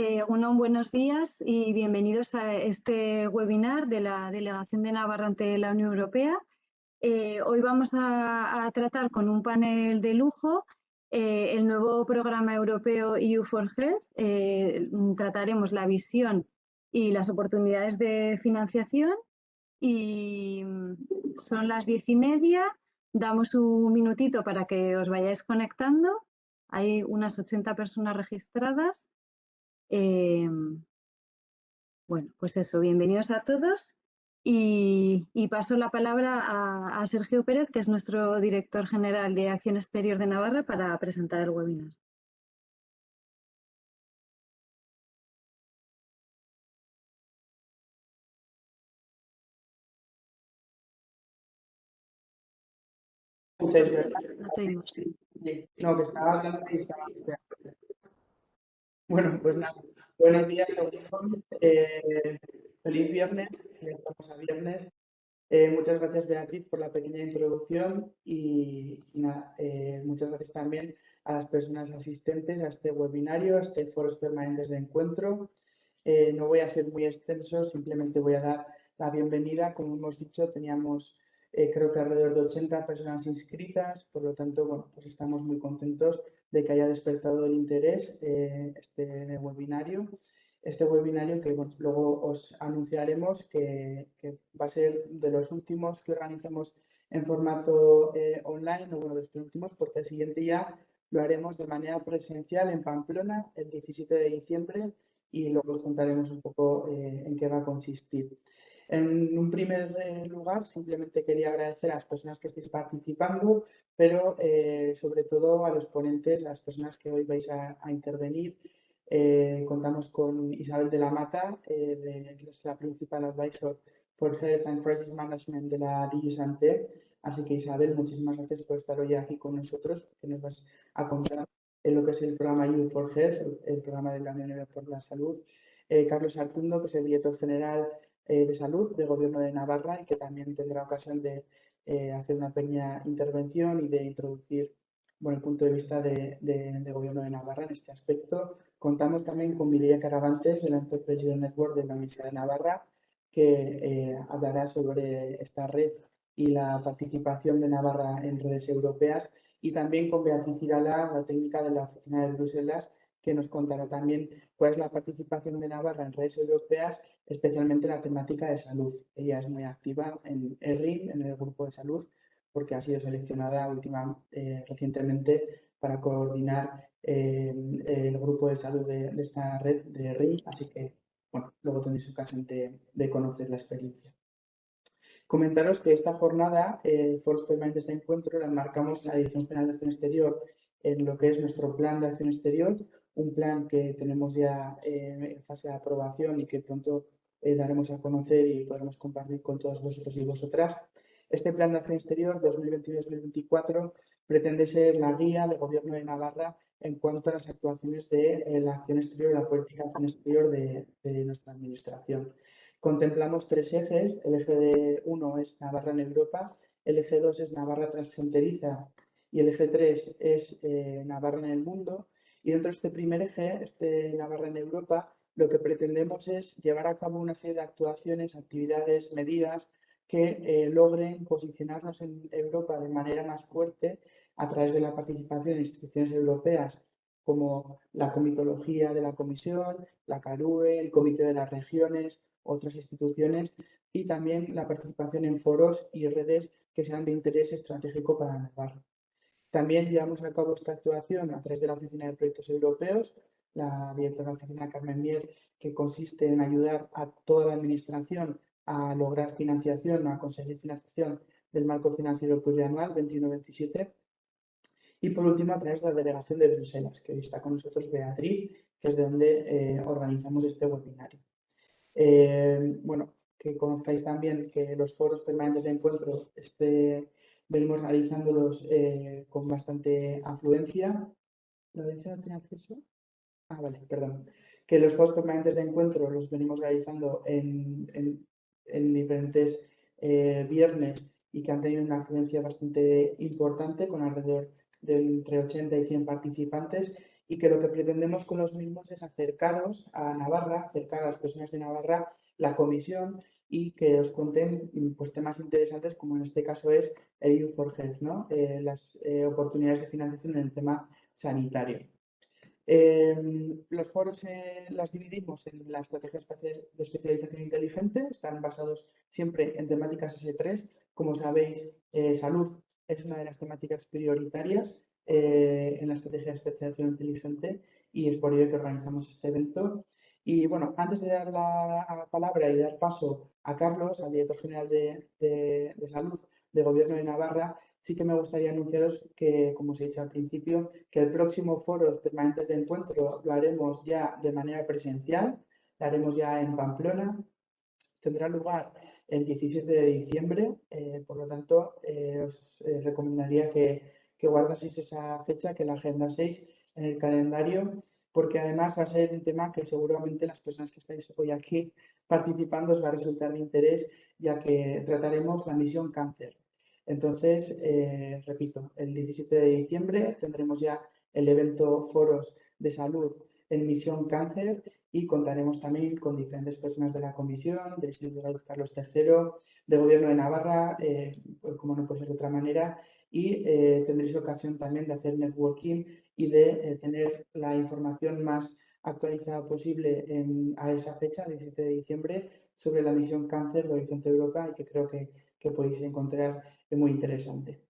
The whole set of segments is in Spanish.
Eh, buenos días y bienvenidos a este webinar de la Delegación de Navarra ante la Unión Europea. Eh, hoy vamos a, tratar con un panel de lujo eh, el nuevo programa europeo EU for Health. Eh, trataremos la visión y las oportunidades de financiación y son las diez y media. Damos un minutito para que os vayáis conectando. Hay unas 80 personas registradas. Em, bueno, pues eso, bienvenidos a todos. Y, paso la palabra a, Sergio Pérez, que es nuestro director general de Acción Exterior de Navarra, para presentar el webinar. No, que estaba hablando y estaba... Bueno, pues nada, buenos días eh, feliz viernes, estamos a viernes. Eh, muchas gracias Beatriz por la pequeña introducción y, nada, eh, muchas gracias también a las personas asistentes a este webinario, a este foros permanentes de encuentro. no voy a ser muy extenso, simplemente voy a dar la bienvenida. Como hemos dicho, teníamos creo que alrededor de 80 personas inscritas, por lo tanto, bueno, pues estamos muy contentos de que haya despertado el interés eh, este webinario. Este webinario que luego os anunciaremos que, va a ser de los últimos que organizamos en formato eh, online, o bueno, de los últimos, porque el siguiente ya lo haremos de manera presencial en Pamplona el 17 de diciembre y luego os contaremos un poco eh, en qué va a consistir. En un primer lugar, simplemente quería agradecer a las personas que estéis participando, pero eh, sobre todo a los ponentes, las personas que hoy vais a, intervenir. Eh, contamos con Isabel de la Mata, de, que es la Principal Advisor for Health and Crisis Management de la DigiSante. Así que Isabel, muchísimas gracias por estar hoy aquí con nosotros, que nos vas a contar en lo que es el programa You for Health, el programa de la Unión Europea por la Salud. Carlos Artundo, que es el director general eh, de Salud del Gobierno de Navarra y que también tendrá ocasión de eh, hacer una pequeña intervención y de introducir bueno, el punto de vista del de, Gobierno de Navarra en este aspecto. Contamos también con Mireia Caravantes, del Enterprise Network de la Universidad de Navarra, que eh, hablará sobre esta red y la participación de Navarra en redes europeas y también con Beatriz Irala, la técnica de la Oficina de Bruselas, que nos contará también cuál es la participación de Navarra en redes europeas, especialmente en la temática de salud. Ella es muy activa en ERRIN, en el grupo de salud, porque ha sido seleccionada última, eh, recientemente para coordinar eh, el grupo de salud de, esta red de ERRIN, así que bueno, luego tendréis ocasión de, conocer la experiencia. Comentaros que esta jornada, eh, Foros Permanentes de Encuentro, la marcamos en la Dirección General de Acción Exterior en lo que es nuestro plan de acción exterior, un plan que tenemos ya eh, en fase de aprobación y que pronto eh, daremos a conocer y podremos compartir con todos vosotros y vosotras. Este plan de acción exterior 2021-2024 pretende ser la guía del Gobierno de Navarra en cuanto a las actuaciones de eh, la acción exterior la política de acción exterior de, nuestra Administración. Contemplamos tres ejes. El eje de uno es Navarra en Europa, el eje 2 es Navarra transfronteriza y el eje 3 es Navarra en el mundo y dentro de este primer eje, este Navarra en Europa, lo que pretendemos es llevar a cabo una serie de actuaciones, actividades, medidas que eh, logren posicionarnos en Europa de manera más fuerte a través de la participación en instituciones europeas como la comitología de la Comisión, la CARUE, el Comité de las Regiones, otras instituciones y también la participación en foros y redes que sean de interés estratégico para Navarra. También llevamos a cabo esta actuación a través de la Oficina de Proyectos Europeos, la directora de la oficina Carmen Mier, que consiste en ayudar a toda la Administración a lograr financiación, a conseguir financiación del marco financiero plurianual 21-27. Y por último, a través de la Delegación de Bruselas, que hoy está con nosotros Beatriz, que es de donde eh, organizamos este webinario. Eh, bueno, que conozcáis también que los foros permanentes de encuentro, este venimos realizándolos eh, con bastante afluencia. ¿La audiencia no tiene acceso? Ah, vale, perdón. Que los foros permanentes de encuentro los venimos realizando en, en, diferentes eh, viernes y que han tenido una afluencia bastante importante con alrededor de entre 80 y 100 participantes y que lo que pretendemos con los mismos es acercaros a Navarra, acercar a las personas de Navarra la comisión y que os cuenten pues, temas interesantes como en este caso es el EU for Health, ¿no? Eh, las eh, oportunidades de financiación en el tema sanitario. Em, los foros eh, las dividimos en la estrategia de especialización inteligente, están basados siempre en temáticas S3. Como sabéis, salud es una de las temáticas prioritarias en la estrategia de especialización inteligente y es por ello que organizamos este evento. Y bueno, antes de dar la palabra y dar paso a Carlos, al director general de, Salud del Gobierno de Navarra, sí que me gustaría anunciaros que, como os he dicho al principio, que el próximo foro permanentes de encuentro lo haremos ya de manera presencial, lo haremos ya en Pamplona, tendrá lugar el 17 de diciembre, eh, por lo tanto, eh, os eh, recomendaría que, que guardaseis esa fecha, que la agendaseis en el calendario porque además va a ser un tema que seguramente las personas que estáis hoy aquí participando os va a resultar de interés, ya que trataremos la misión cáncer. Entonces, eh, repito, el 17 de diciembre tendremos ya el evento Foros de Salud en Misión Cáncer y contaremos también con diferentes personas de la Comisión, del Instituto de Salud Carlos III, del Gobierno de Navarra, eh, como no puede ser de otra manera, y eh, tendréis ocasión también de hacer networking y de eh, tener la información más actualizada posible a esa fecha, 17 de diciembre, sobre la misión cáncer de Horizonte Europa y que creo que, que podéis encontrar muy interesante.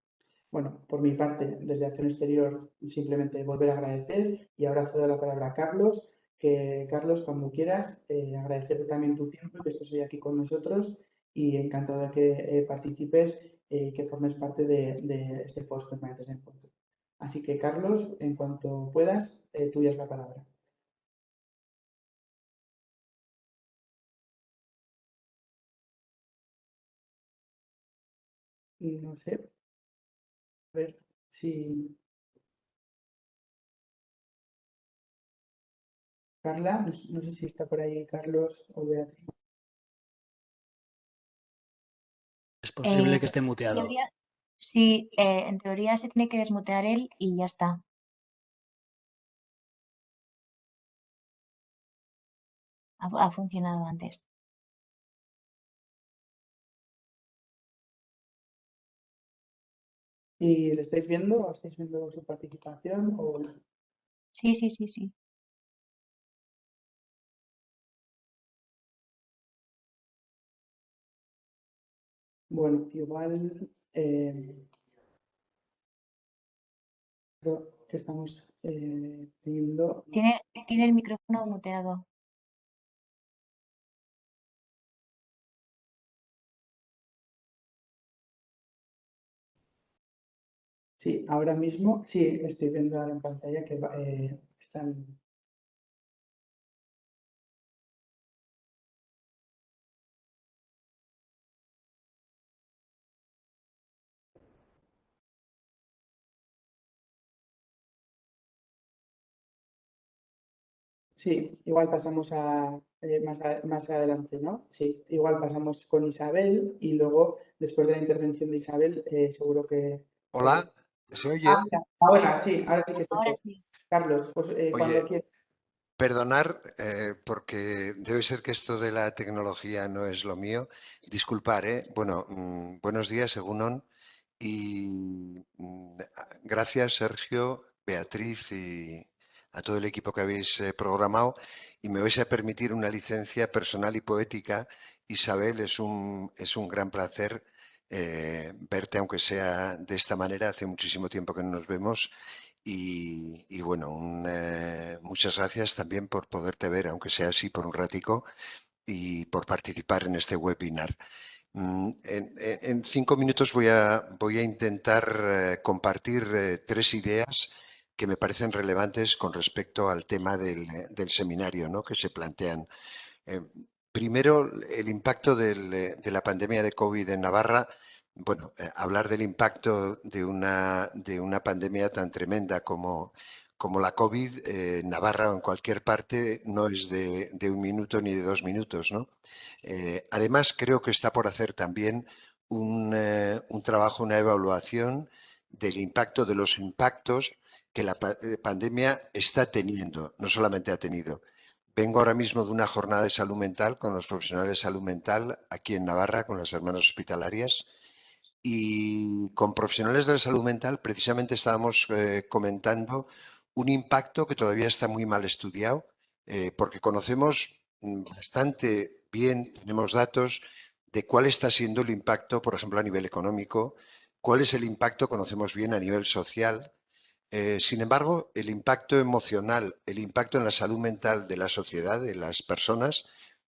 Bueno, por mi parte, desde Acción Exterior, simplemente volver a agradecer y ahora cedo la palabra a Carlos, que Carlos, cuando quieras, eh, agradecerte también tu tiempo, que estés hoy aquí con nosotros y encantado de que eh, participes y que formes parte de, este foro permanente de encuentro. Así que, Carlos, en cuanto puedas, eh, tuya es la palabra. No sé. A ver si... Carla, no sé si está por ahí Carlos o Beatriz. Es posible que eh, esté muteado. sí, eh, en teoría se tiene que desmutear él y ya está. Ha, funcionado antes. ¿Y le estáis viendo? ¿Estáis viendo su participación? O... Sí, sí, sí, sí. Bueno, igual eh, creo que estamos eh, teniendo... Tiene, tiene el micrófono muteado. Sí, ahora mismo sí estoy viendo en pantalla que eh, están Sí, igual pasamos a, eh, más, más adelante, ¿no? Sí, igual pasamos con Isabel y luego, después de la intervención de Isabel, eh, seguro que... Hola, ¿se oye? Ah, ahora sí, ahora sí. Ahora sí. Carlos, pues eh, cuando quieras. Perdonar, porque debe ser que esto de la tecnología no es lo mío. Disculpar, ¿eh? Bueno, mm, buenos días, según Y mm, gracias, Sergio, Beatriz y, a todo el equipo que habéis eh, programado y me vais a permitir una licencia personal y poética. Isabel, es un, es un gran placer eh, verte, aunque sea de esta manera. Hace muchísimo tiempo que no nos vemos y, bueno, eh, muchas gracias también por poderte ver, aunque sea así por un ratico y por participar en este webinar. Mm, en, cinco minutos voy a, voy a intentar compartir tres ideas que me parecen relevantes con respecto al tema del, seminario ¿no? que se plantean. Eh, primero, el impacto de la pandemia de COVID en Navarra. Bueno, eh, hablar del impacto de una, de una pandemia tan tremenda como, como la COVID eh, en Navarra o en cualquier parte no es de, un minuto ni de dos minutos. ¿no? además, creo que está por hacer también un, un trabajo, una evaluación del impacto de los impactos que la eh, pandemia está teniendo, no solamente ha tenido. Vengo ahora mismo de una jornada de salud mental con los profesionales de salud mental aquí en Navarra, con las hermanas hospitalarias, y con profesionales de la salud mental precisamente estábamos eh, comentando un impacto que todavía está muy mal estudiado, eh, porque conocemos mm, bastante bien, tenemos datos de cuál está siendo el impacto, por ejemplo, a nivel económico, cuál es el impacto, conocemos bien, a nivel social. Eh, sin embargo, el impacto emocional, el impacto en la salud mental de la sociedad, de las personas,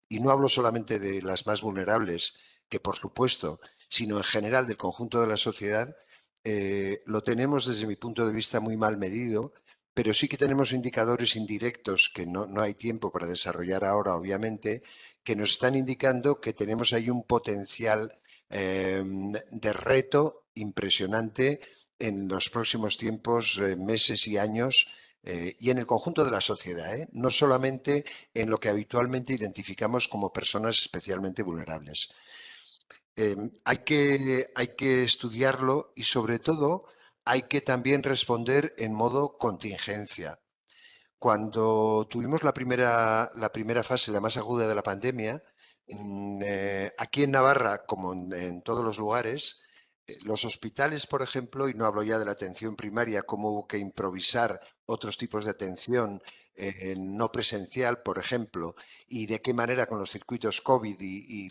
y no hablo solamente de las más vulnerables, que por supuesto, sino en general del conjunto de la sociedad, eh, lo tenemos desde mi punto de vista muy mal medido, pero sí que tenemos indicadores indirectos que no, no hay tiempo para desarrollar ahora, obviamente, que nos están indicando que tenemos ahí un potencial em, de reto impresionante en los próximos tiempos, eh, meses y años eh, y en el conjunto de la sociedad, ¿eh? no solamente en lo que habitualmente identificamos como personas especialmente vulnerables. Em, hay, que, hay que estudiarlo y sobre todo hay que también responder en modo contingencia. Cuando tuvimos la primera, la primera fase, la más aguda de la pandemia, mm, aquí en Navarra, como en, todos los lugares, los hospitales, por ejemplo, y no hablo ya de la atención primaria, cómo hubo que improvisar otros tipos de atención eh, no presencial, por ejemplo, y de qué manera con los circuitos COVID y,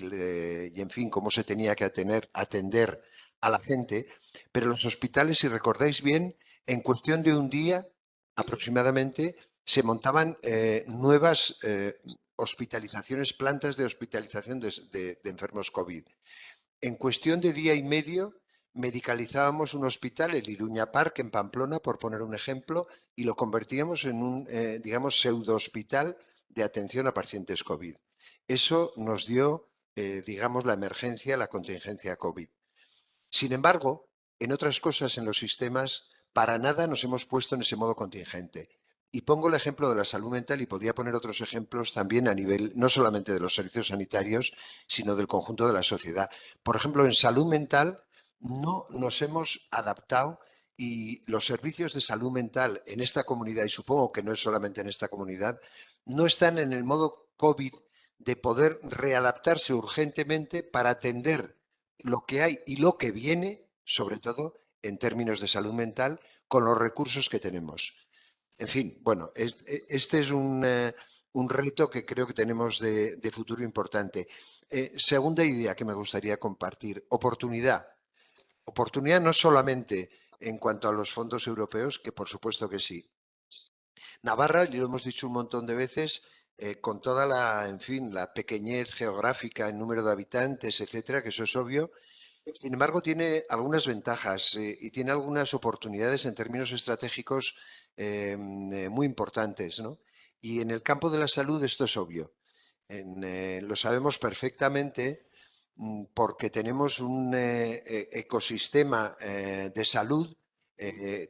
en fin, cómo se tenía que atender, atender a la gente, pero los hospitales, si recordáis bien, en cuestión de un día aproximadamente, se montaban eh, nuevas eh, hospitalizaciones, plantas de hospitalización de, enfermos COVID. En cuestión de día y medio, medicalizábamos un hospital, el Iruña Park, en Pamplona, por poner un ejemplo, y lo convertíamos en un, eh, digamos, pseudo-hospital de atención a pacientes COVID. Eso nos dio, digamos, la emergencia, la contingencia COVID. Sin embargo, en otras cosas en los sistemas, para nada nos hemos puesto en ese modo contingente. Y pongo el ejemplo de la salud mental y podría poner otros ejemplos también a nivel no solamente de los servicios sanitarios, sino del conjunto de la sociedad. Por ejemplo, en salud mental no nos hemos adaptado y los servicios de salud mental en esta comunidad, y supongo que no es solamente en esta comunidad, no están en el modo COVID de poder readaptarse urgentemente para atender lo que hay y lo que viene, sobre todo en términos de salud mental, con los recursos que tenemos. En fin, bueno, e, este es eh, un, reto que creo que tenemos de, futuro importante. Eh, segunda idea que me gustaría compartir, oportunidad. Oportunidad no solamente en cuanto a los fondos europeos, que por supuesto que sí. Navarra, y lo hemos dicho un montón de veces, eh, con toda la, en fin, la pequeñez geográfica, el número de habitantes, etcétera, que eso es obvio, sin embargo, tiene algunas ventajas y tiene algunas oportunidades en términos estratégicos Em, eh, muy importantes. ¿no? Y en el campo de la salud esto es obvio. Eh, lo sabemos perfectamente porque tenemos un eh, e, ecosistema de salud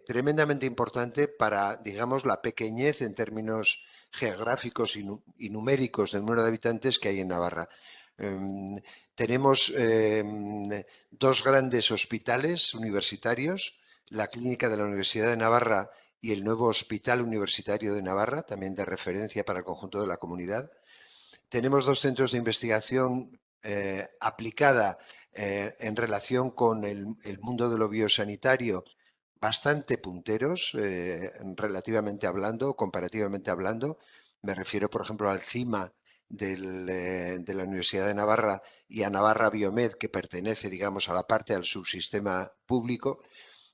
tremendamente importante para, digamos, la pequeñez en términos geográficos y, numéricos del número de habitantes que hay en Navarra. Em, tenemos em, dos grandes hospitales universitarios, la Clínica de la Universidad de Navarra y el nuevo Hospital Universitario de Navarra, también de referencia para el conjunto de la comunidad. Tenemos dos centros de investigación eh, aplicada eh, en relación con el, mundo de lo biosanitario bastante punteros, eh, relativamente hablando, comparativamente hablando. Me refiero, por ejemplo, al CIMA de la Universidad de Navarra y a Navarra Biomed, que pertenece, digamos, a la parte del subsistema público.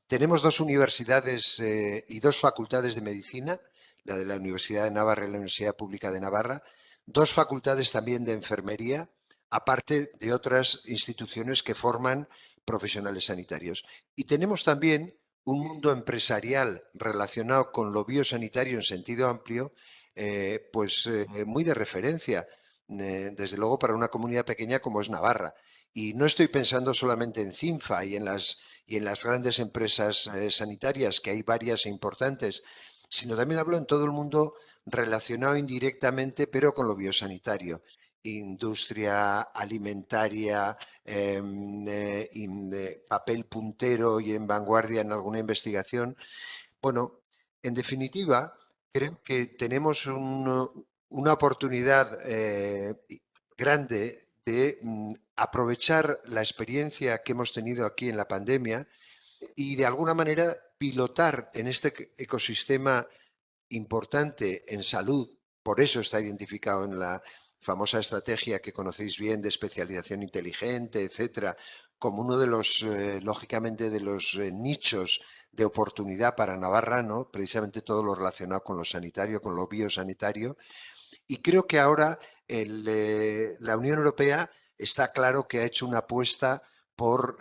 Tenemos dos universidades y dos facultades de medicina, la de la Universidad de Navarra y la Universidad Pública de Navarra, dos facultades también de enfermería, aparte de otras instituciones que forman profesionales sanitarios. Y tenemos también un mundo empresarial relacionado con lo biosanitario en sentido amplio, eh, pues eh, muy de referencia, desde luego para una comunidad pequeña como es Navarra. Y no estoy pensando solamente en CINFA y en las y en las grandes empresas eh, sanitarias, que hay varias e importantes, sino también hablo en todo el mundo relacionado indirectamente, pero con lo biosanitario. Industria alimentaria, em, papel puntero y en vanguardia en alguna investigación. Bueno, En definitiva, creo que tenemos una oportunidad eh, grande de mm, aprovechar la experiencia que hemos tenido aquí en la pandemia y de alguna manera pilotar en este ecosistema importante en salud, por eso está identificado en la famosa estrategia que conocéis bien de especialización inteligente, etcétera, como uno de los, eh, lógicamente, de los eh, nichos de oportunidad para Navarra, ¿no? precisamente todo lo relacionado con lo sanitario, con lo biosanitario. Y creo que ahora eh, la Unión Europea está claro que ha hecho una apuesta por,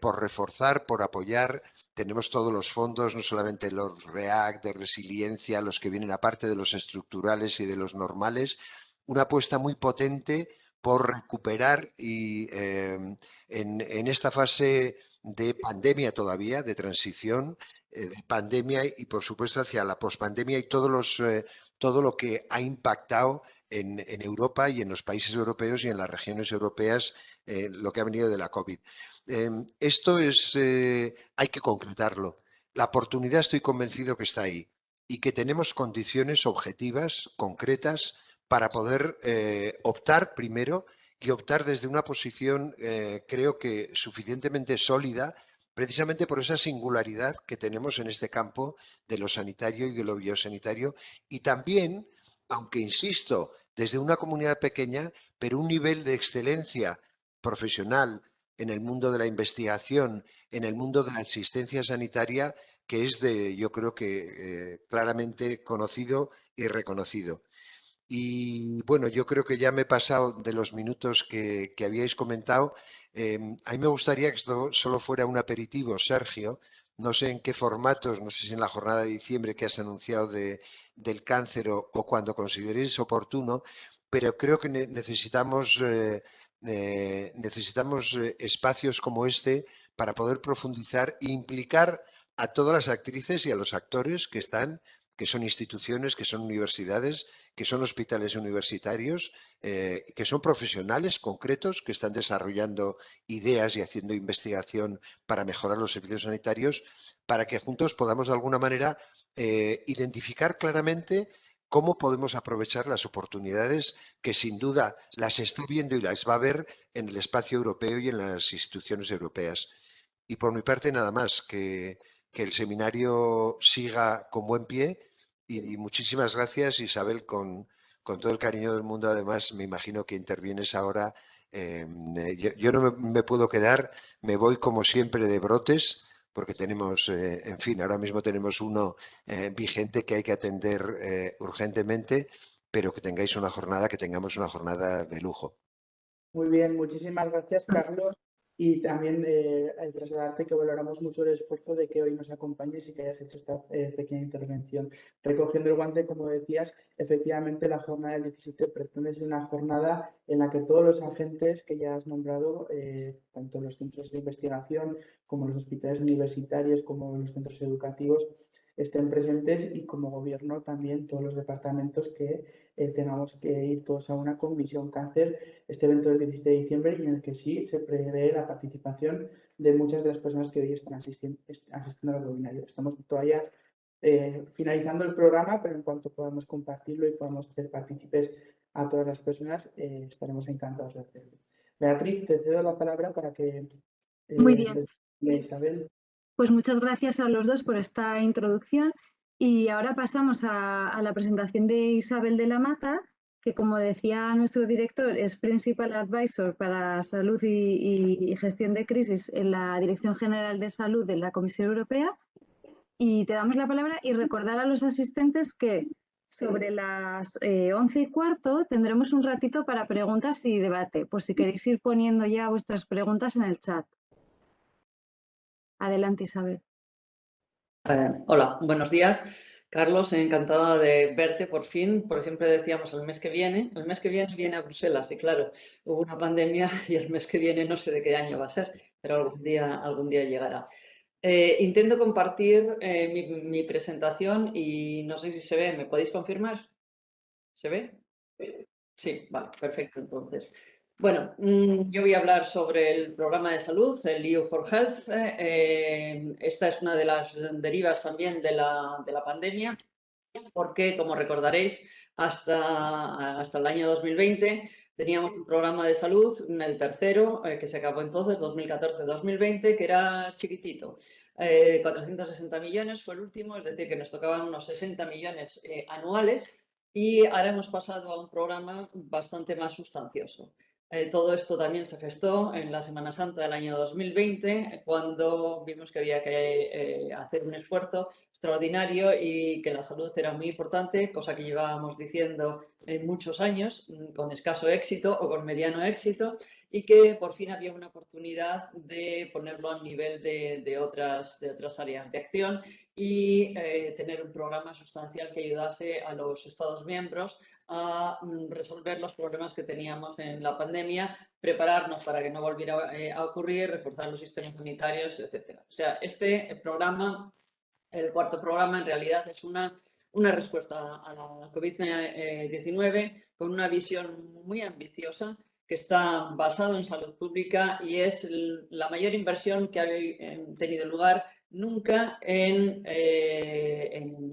por reforzar, por apoyar. Tenemos todos los fondos, no solamente los REACT, de resiliencia, los que vienen aparte de los estructurales y de los normales, una apuesta muy potente por recuperar y em, en, esta fase de pandemia todavía, de transición, eh, de pandemia y por supuesto hacia la pospandemia y todos los, eh, todo lo que ha impactado en, Europa y en los países europeos y en las regiones europeas eh, lo que ha venido de la COVID. Em, esto es, hay que concretarlo. La oportunidad estoy convencido que está ahí y que tenemos condiciones objetivas, concretas, para poder eh, optar primero y optar desde una posición, eh, creo que suficientemente sólida, precisamente por esa singularidad que tenemos en este campo de lo sanitario y de lo biosanitario, y también, aunque insisto, desde una comunidad pequeña, pero un nivel de excelencia profesional en el mundo de la investigación, en el mundo de la asistencia sanitaria, que es de, yo creo que eh, claramente conocido y reconocido. Y bueno, yo creo que ya me he pasado de los minutos que, habíais comentado. Em, a mí me gustaría que esto solo fuera un aperitivo, Sergio. No sé en qué formatos, no sé si en la jornada de diciembre que has anunciado de, del cáncer o, cuando consideréis oportuno, pero creo que necesitamos, eh, eh, necesitamos eh, espacios como este para poder profundizar e implicar a todas las actrices y a los actores que están, que son instituciones, que son universidades, que son hospitales universitarios, eh, que son profesionales concretos que están desarrollando ideas y haciendo investigación para mejorar los servicios sanitarios, para que juntos podamos de alguna manera eh, identificar claramente cómo podemos aprovechar las oportunidades que sin duda las está viendo y las va a ver en el espacio europeo y en las instituciones europeas. Y por mi parte nada más, que, que el seminario siga con buen pie y, muchísimas gracias, Isabel, con, con, todo el cariño del mundo. Además, me imagino que intervienes ahora. Eh, yo, no me, puedo quedar, me voy como siempre de brotes, porque tenemos, eh, en fin, ahora mismo tenemos uno eh, vigente que hay que atender urgentemente, pero que tengáis una jornada, que tengamos una jornada de lujo. Muy bien, muchísimas gracias, Carlos y también eh, trasladarte que valoramos mucho el esfuerzo de que hoy nos acompañes y que hayas hecho esta eh, pequeña intervención. Recogiendo el guante, como decías, efectivamente la jornada del 17 pretende ser una jornada en la que todos los agentes que ya has nombrado, eh, tanto los centros de investigación como los hospitales universitarios, como los centros educativos, estén presentes y como gobierno también todos los departamentos que eh, tengamos que ir todos a una comisión cáncer este evento del 17 de diciembre y en el que sí se prevé la participación de muchas de las personas que hoy están asistiendo, asistiendo al webinario. Estamos todavía eh, finalizando el programa, pero en cuanto podamos compartirlo y podamos hacer partícipes a todas las personas, eh, estaremos encantados de hacerlo. Beatriz, te cedo la palabra para que... Muy bien. Isabel. Pues muchas gracias a los dos por esta introducción y ahora pasamos a, la presentación de Isabel de la Mata, que como decía nuestro director es Principal Advisor para Salud y, Gestión de Crisis en la Dirección General de Salud de la Comisión Europea. Y te damos la palabra y recordar a los asistentes que sobre las eh, once y cuarto tendremos un ratito para preguntas y debate, por si queréis ir poniendo ya vuestras preguntas en el chat. Adelante, Isabel. Eh, hola, buenos días. Carlos, encantada de verte por fin, porque siempre decíamos el mes que viene. El mes que viene viene a Bruselas y claro, hubo una pandemia y el mes que viene no sé de qué año va a ser, pero algún día, algún día llegará. Eh, intento compartir eh, mi, mi, presentación y no sé si se ve, ¿me podéis confirmar? ¿Se ve? Sí, vale, perfecto entonces. Bueno, mm, yo voy a hablar sobre el programa de salud, el EU for Health. Eh, esta es una de las derivas también de la, de la pandemia, porque, como recordaréis, hasta, hasta el año 2020 teníamos un programa de salud, el tercero, eh, que se acabó entonces, 2014-2020, que era chiquitito. 460 millones fue el último, es decir, que nos tocaban unos 60 millones anuales y ahora hemos pasado a un programa bastante más sustancioso. Eh, todo esto también se gestó en la Semana Santa del año 2020, cuando vimos que había que eh, hacer un esfuerzo extraordinario y que la salud era muy importante, cosa que llevábamos diciendo en muchos años, mm, con escaso éxito o con mediano éxito, y que por fin había una oportunidad de ponerlo a nivel de, otras, áreas de acción y eh, tener un programa sustancial que ayudase a los Estados miembros a mm, resolver los problemas que teníamos en la pandemia, prepararnos para que no volviera eh, a ocurrir, reforzar los sistemas sanitarios, etc. O sea, este programa, el cuarto programa, en realidad es una, una respuesta a la COVID-19 con una visión muy ambiciosa que está basado en salud pública y es la mayor inversión que ha eh, tenido lugar nunca en, eh,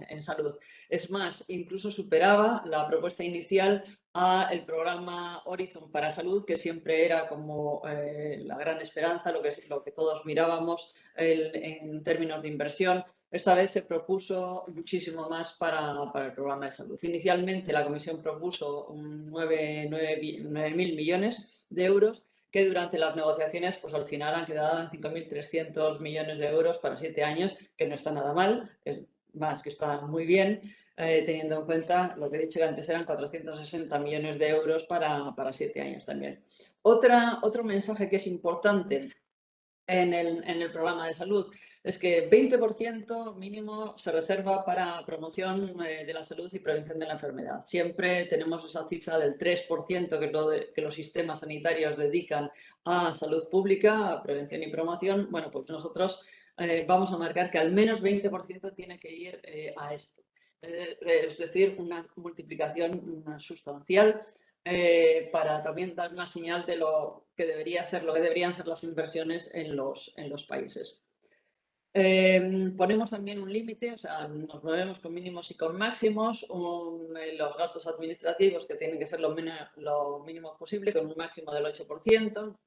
en, salud. Es más, incluso superaba la propuesta inicial a el programa Horizon para Salud, que siempre era como eh, la gran esperanza, lo que, lo que todos mirábamos en términos de inversión. Esta vez se propuso muchísimo más para, el programa de salud. Inicialmente la Comisión propuso 9.000 millones de euros que durante las negociaciones pues al final han quedado en 5.300 millones de euros para siete años, que no está nada mal, es más que está muy bien, eh, teniendo en cuenta lo que he dicho que antes eran 460 millones de euros para, para siete años también. Otra, otro mensaje que es importante en el, en el programa de salud es que 20% mínimo se reserva para promoción eh, de la salud y prevención de la enfermedad. Siempre tenemos esa cifra del 3% que, lo que los sistemas sanitarios dedican a salud pública, a prevención y promoción. Bueno, pues nosotros eh, vamos a marcar que al menos 20% tiene que ir eh, a esto. es decir, una multiplicación sustancial para también dar una señal de lo que debería ser, lo que deberían ser las inversiones en los, en los países. Em, ponemos también un límite, o sea, nos movemos con mínimos y con máximos, eh, los gastos administrativos que tienen que ser lo, lo mínimo posible, con un máximo del 8%,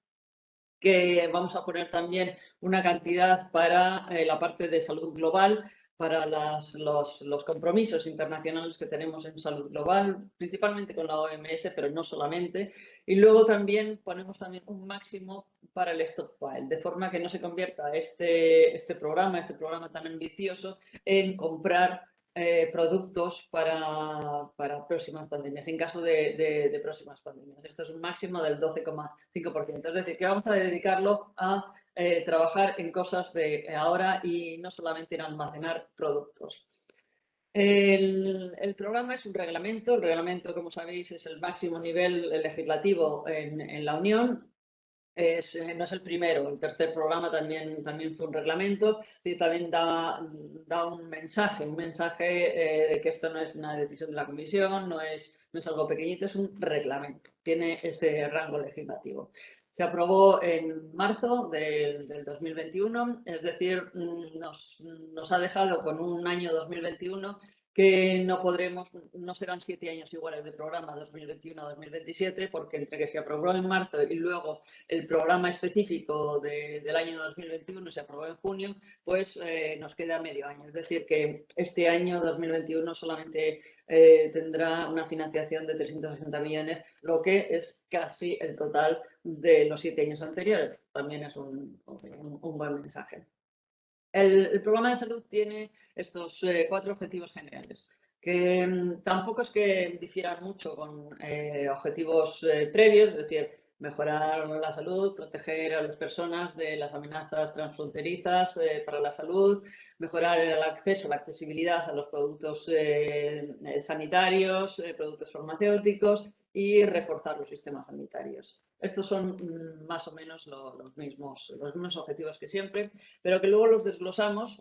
que vamos a poner también una cantidad para eh, la parte de salud global, para los, los, compromisos internacionales que tenemos en salud global, principalmente con la OMS, pero no solamente. Y luego también ponemos también un máximo para el stockpile, de forma que no se convierta este, este programa, este programa tan ambicioso, en comprar eh, productos para, para, próximas pandemias, en caso de, de, próximas pandemias. Esto es un máximo del 12,5%. Es decir, que vamos a dedicarlo a eh, trabajar en cosas de ahora y no solamente en almacenar productos. El, programa es un reglamento. El reglamento, como sabéis, es el máximo nivel legislativo en, la Unión. Eh, no es el primero, el tercer programa también, también fue un reglamento, y también da, da un mensaje, un mensaje eh, de que esto no es una decisión de la Comisión, no es, no es algo pequeñito, es un reglamento, tiene ese rango legislativo. Se aprobó en marzo del, 2021, es decir, mm, nos, nos, ha dejado con un año 2021 que no podremos, no serán siete años iguales de programa 2021-2027, porque entre que se aprobó en marzo y luego el programa específico del año 2021 se aprobó en junio, pues eh, nos queda medio año. Es decir, que este año 2021 solamente eh, tendrá una financiación de 360 millones, lo que es casi el total de los siete años anteriores. También es un, un buen mensaje. El, programa de salud tiene estos eh, cuatro objetivos generales, que mm, tampoco es que difieran mucho con eh, objetivos eh, previos, es decir, mejorar la salud, proteger a las personas de las amenazas transfronterizas para la salud, mejorar el acceso, la accesibilidad a los productos sanitarios, productos farmacéuticos y reforzar los sistemas sanitarios. Estos son mm, más o menos los, mismos, los mismos objetivos que siempre, pero que luego los desglosamos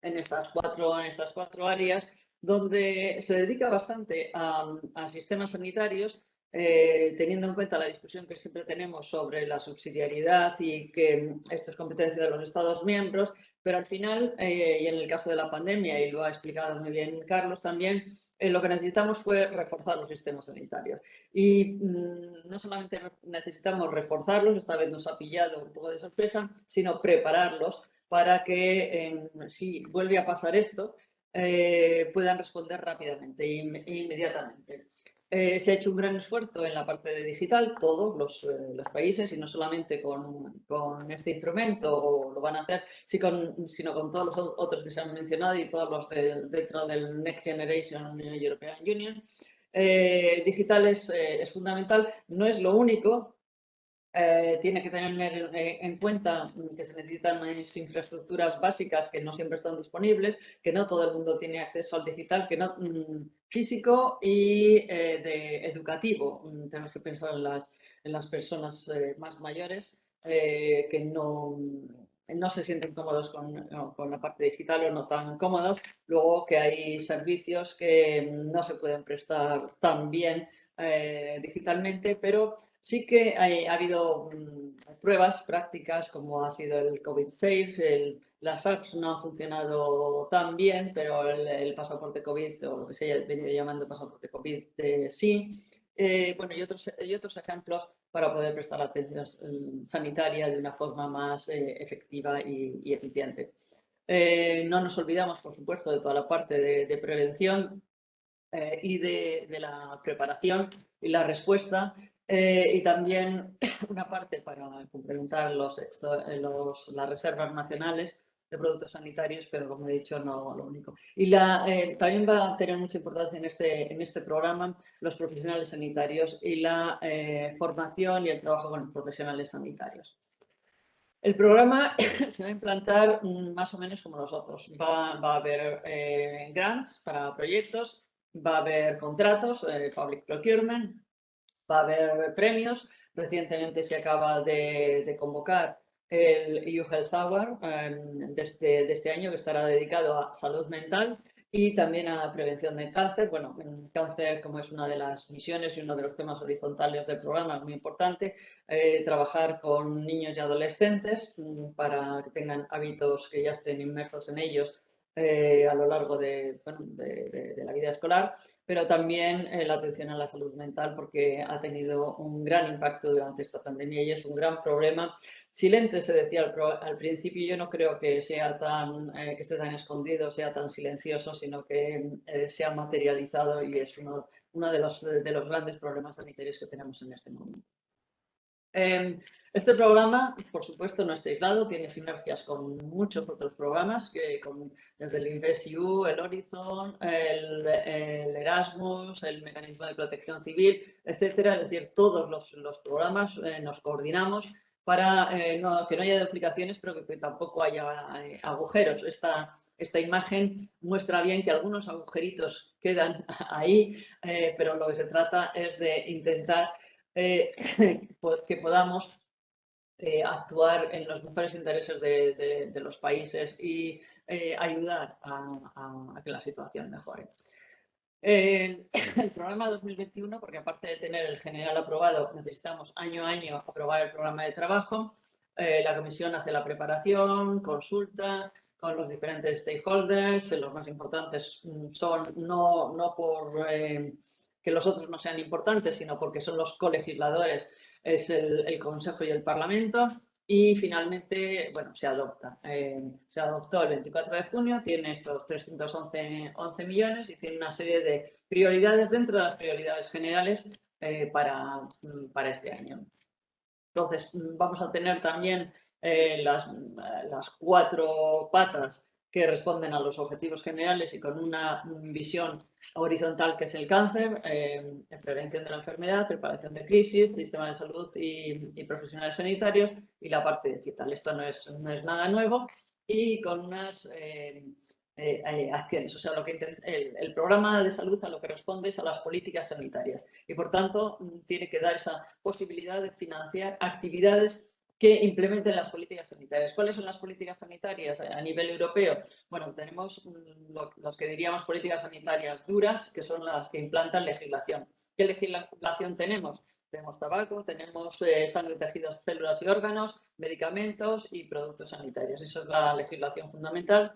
en estas cuatro, en estas cuatro áreas donde se dedica bastante a, sistemas sanitarios eh, teniendo en cuenta la discusión que siempre tenemos sobre la subsidiariedad y que esto es competencia de los Estados miembros, pero al final, eh, y en el caso de la pandemia, y lo ha explicado muy bien Carlos también, eh, lo que necesitamos fue reforzar los sistemas sanitarios. Y mm, no solamente necesitamos reforzarlos, esta vez nos ha pillado un poco de sorpresa, sino prepararlos para que si vuelve a pasar esto, puedan responder rápidamente e inmediatamente. Eh, se ha hecho un gran esfuerzo en la parte de digital, todos los, eh, países, y no solamente con, este instrumento, lo van a hacer, sino con todos los otros que se han mencionado y todos los dentro del Next Generation European Union. Eh, digital es fundamental, no es lo único, eh, tiene que tener eh, en cuenta que se necesitan infraestructuras básicas que no siempre están disponibles, que no todo el mundo tiene acceso al digital, que no mm, físico y eh, de educativo. Mm, tenemos que pensar en las, en las personas más mayores que no, no se sienten cómodos con, con, la parte digital o no tan cómodos. Luego que hay servicios que no se pueden prestar tan bien digitalmente, pero Sí que ha habido mm, pruebas prácticas como ha sido el COVID Safe, las apps no han funcionado tan bien, pero el, pasaporte COVID o lo que se venido llamando pasaporte COVID eh, sí. Eh, bueno, y otros, y otros ejemplos para poder prestar atención mm, sanitaria de una forma más eh, efectiva y, eficiente. no nos olvidamos, por supuesto, de toda la parte de, prevención y de, de, la preparación y la respuesta eh, y también una parte para complementar los, los, las reservas nacionales de productos sanitarios, pero como he dicho, no lo único. Y la, eh, también va a tener mucha importancia en este, en este programa los profesionales sanitarios y la eh, formación y el trabajo con los profesionales sanitarios. El programa se va a implantar mm, más o menos como los otros. Va, va a haber grants para proyectos, va a haber contratos, public procurement, va a haber premios. Recientemente se acaba de, convocar el EU Health Hour em, de, este, año que estará dedicado a salud mental y también a prevención de cáncer. Bueno, cáncer como es una de las misiones y uno de los temas horizontales del programa, es muy importante, eh, trabajar con niños y adolescentes mm, para que tengan hábitos que ya estén inmersos en ellos eh, a lo largo de, la vida escolar pero también eh, la atención a la salud mental porque ha tenido un gran impacto durante esta pandemia y es un gran problema. Silente se decía al, principio, yo no creo que sea tan, eh, que esté tan escondido, sea tan silencioso, sino que se ha materializado y es uno, de los grandes problemas sanitarios que tenemos en este momento. Em, este programa, por supuesto, no está aislado, tiene sinergias con muchos otros programas, que con, desde el InvestEU, el Horizon, el, Erasmus, el Mecanismo de Protección Civil, etcétera. Es decir, todos los, programas eh, nos coordinamos para eh, que no haya duplicaciones, pero que, tampoco haya eh, agujeros. Esta, esta imagen muestra bien que algunos agujeritos quedan ahí, pero lo que se trata es de intentar pues que podamos eh, actuar en los mejores intereses de, los países y eh, ayudar a, que la situación mejore. el programa 2021, porque aparte de tener el general aprobado, necesitamos año a año aprobar el programa de trabajo. Eh, la comisión hace la preparación, consulta con los diferentes stakeholders. Los más importantes mm, son no, no por que los otros no sean importantes, sino porque son los colegisladores es el, Consejo y el Parlamento y finalmente, bueno, se adopta. Eh, se adoptó el 24 de junio, tiene estos 311 11 millones y tiene una serie de prioridades dentro de las prioridades generales eh, para, para este año. Entonces, vamos a tener también eh, las, las cuatro patas que responden a los objetivos generales y con una visión horizontal que es el cáncer, eh, prevención de la enfermedad, preparación de crisis, sistema de salud y, profesionales sanitarios y la parte digital. Esto no es, no es nada nuevo y con unas eh, eh, acciones. O sea, lo que el, el, programa de salud a lo que responde es a las políticas sanitarias y por tanto tiene que dar esa posibilidad de financiar actividades que implementen las políticas sanitarias. ¿Cuáles son las políticas sanitarias a nivel europeo? Bueno, tenemos los que diríamos políticas sanitarias duras, que son las que implantan legislación. ¿Qué legislación tenemos? Tenemos tabaco, tenemos eh, sangre, tejidos, células y órganos, medicamentos y productos sanitarios. Esa es la legislación fundamental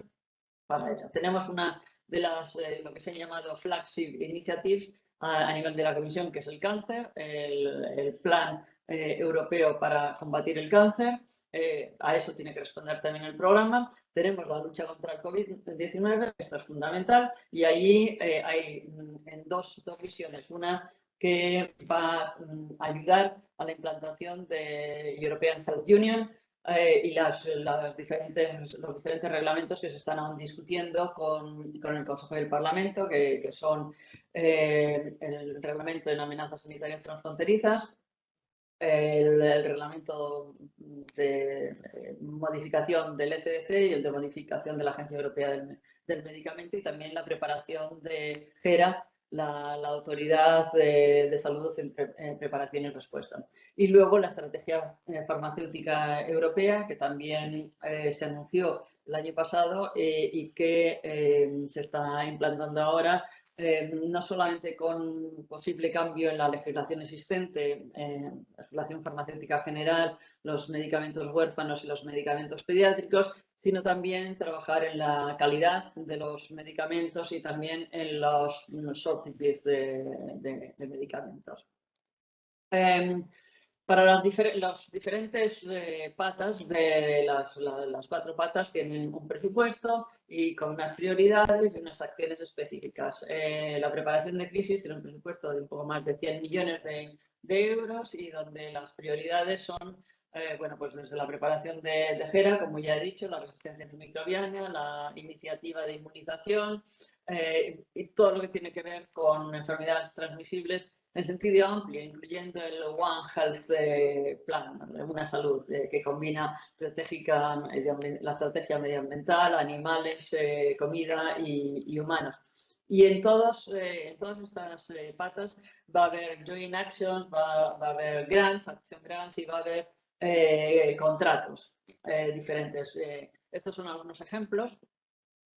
para ello. Tenemos una de las, eh, lo que se ha llamado flagship initiatives a, nivel de la Comisión, que es el cáncer, el, plan eh, europeo para combatir el cáncer. a eso tiene que responder también el programa. Tenemos la lucha contra el COVID-19, esto es fundamental, y ahí hay mm, en dos, dos visiones. Una que va a mm, ayudar a la implantación de European Health Union eh, y las, diferentes, los diferentes reglamentos que se están aún discutiendo con, con el Consejo del Parlamento, que, que son eh, el reglamento en amenazas sanitarias transfronterizas, el, reglamento de modificación del ECDC y el de modificación de la Agencia Europea del, del Medicamento y también la preparación de GERA la, autoridad de, salud en, preparación y respuesta. Y luego la estrategia eh, farmacéutica europea, que también eh, se anunció el año pasado eh, y que se está implantando ahora, no solamente con posible cambio en la legislación existente, la legislación farmacéutica general, los medicamentos huérfanos y los medicamentos pediátricos, sino también trabajar en la calidad de los medicamentos y también en los de, de, medicamentos. Em, para las, diferentes eh, patas de las, las, cuatro patas tienen un presupuesto y con unas prioridades y unas acciones específicas. Eh, la preparación de crisis tiene un presupuesto de un poco más de 100 millones de, de euros y donde las prioridades son eh, bueno, pues desde la preparación de, GERA, como ya he dicho, la resistencia antimicrobiana, la iniciativa de inmunización eh, y todo lo que tiene que ver con enfermedades transmisibles en sentido amplio, incluyendo el One Health eh, Plan, una salud que combina estratégica, la estrategia medioambiental, animales, comida y, humanos. Y en, todos, en todas estas patas va a haber joint action, va, va, a haber grants, acción grants y va a haber eh, contratos eh, diferentes. Eh, estos son algunos ejemplos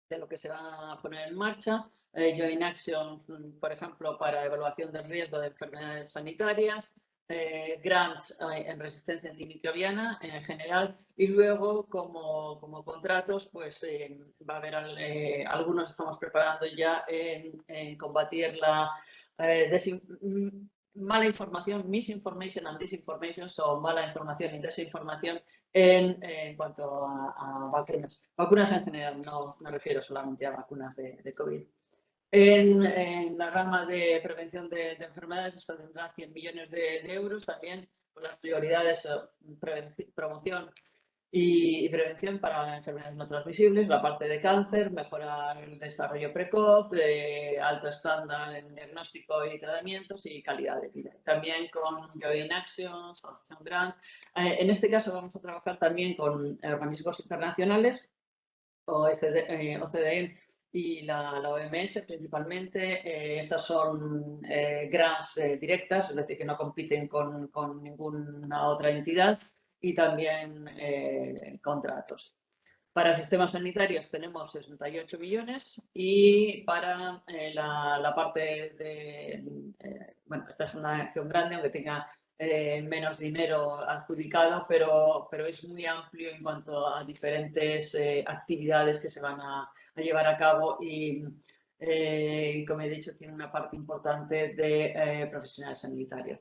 de lo que se va a poner en marcha. Joint Action, por ejemplo, para evaluación del riesgo de enfermedades sanitarias, grants en resistencia antimicrobiana en general y luego como, como contratos pues va a haber algunos estamos preparando ya en, combatir la mala información, misinformation and disinformation, o mala información y desinformación en, en cuanto a, vacunas. Vacunas en general, no me refiero solamente a vacunas de, COVID. En, la rama de prevención de, enfermedades, esto tendrá 100 millones de, euros. También por las prioridades, eh, promoción y, prevención para enfermedades no transmisibles, la parte de cáncer, mejorar el desarrollo precoz, alto estándar en diagnóstico y tratamientos y calidad de vida. También con Joint Action, Southtown Grant. Eh, en este caso vamos a trabajar también con organismos internacionales, OCDE, OCDE y la, OMS principalmente. Eh, estas son eh, grants directas, es decir, que no compiten con, con ninguna otra entidad y también eh, contratos. Para sistemas sanitarios tenemos 68 millones y para eh, la, parte de, eh, bueno, esta es una acción grande, aunque tenga menos dinero adjudicado, pero, pero es muy amplio en cuanto a diferentes actividades que se van a, a llevar a cabo y, como he dicho, tiene una parte importante de profesionales sanitarios.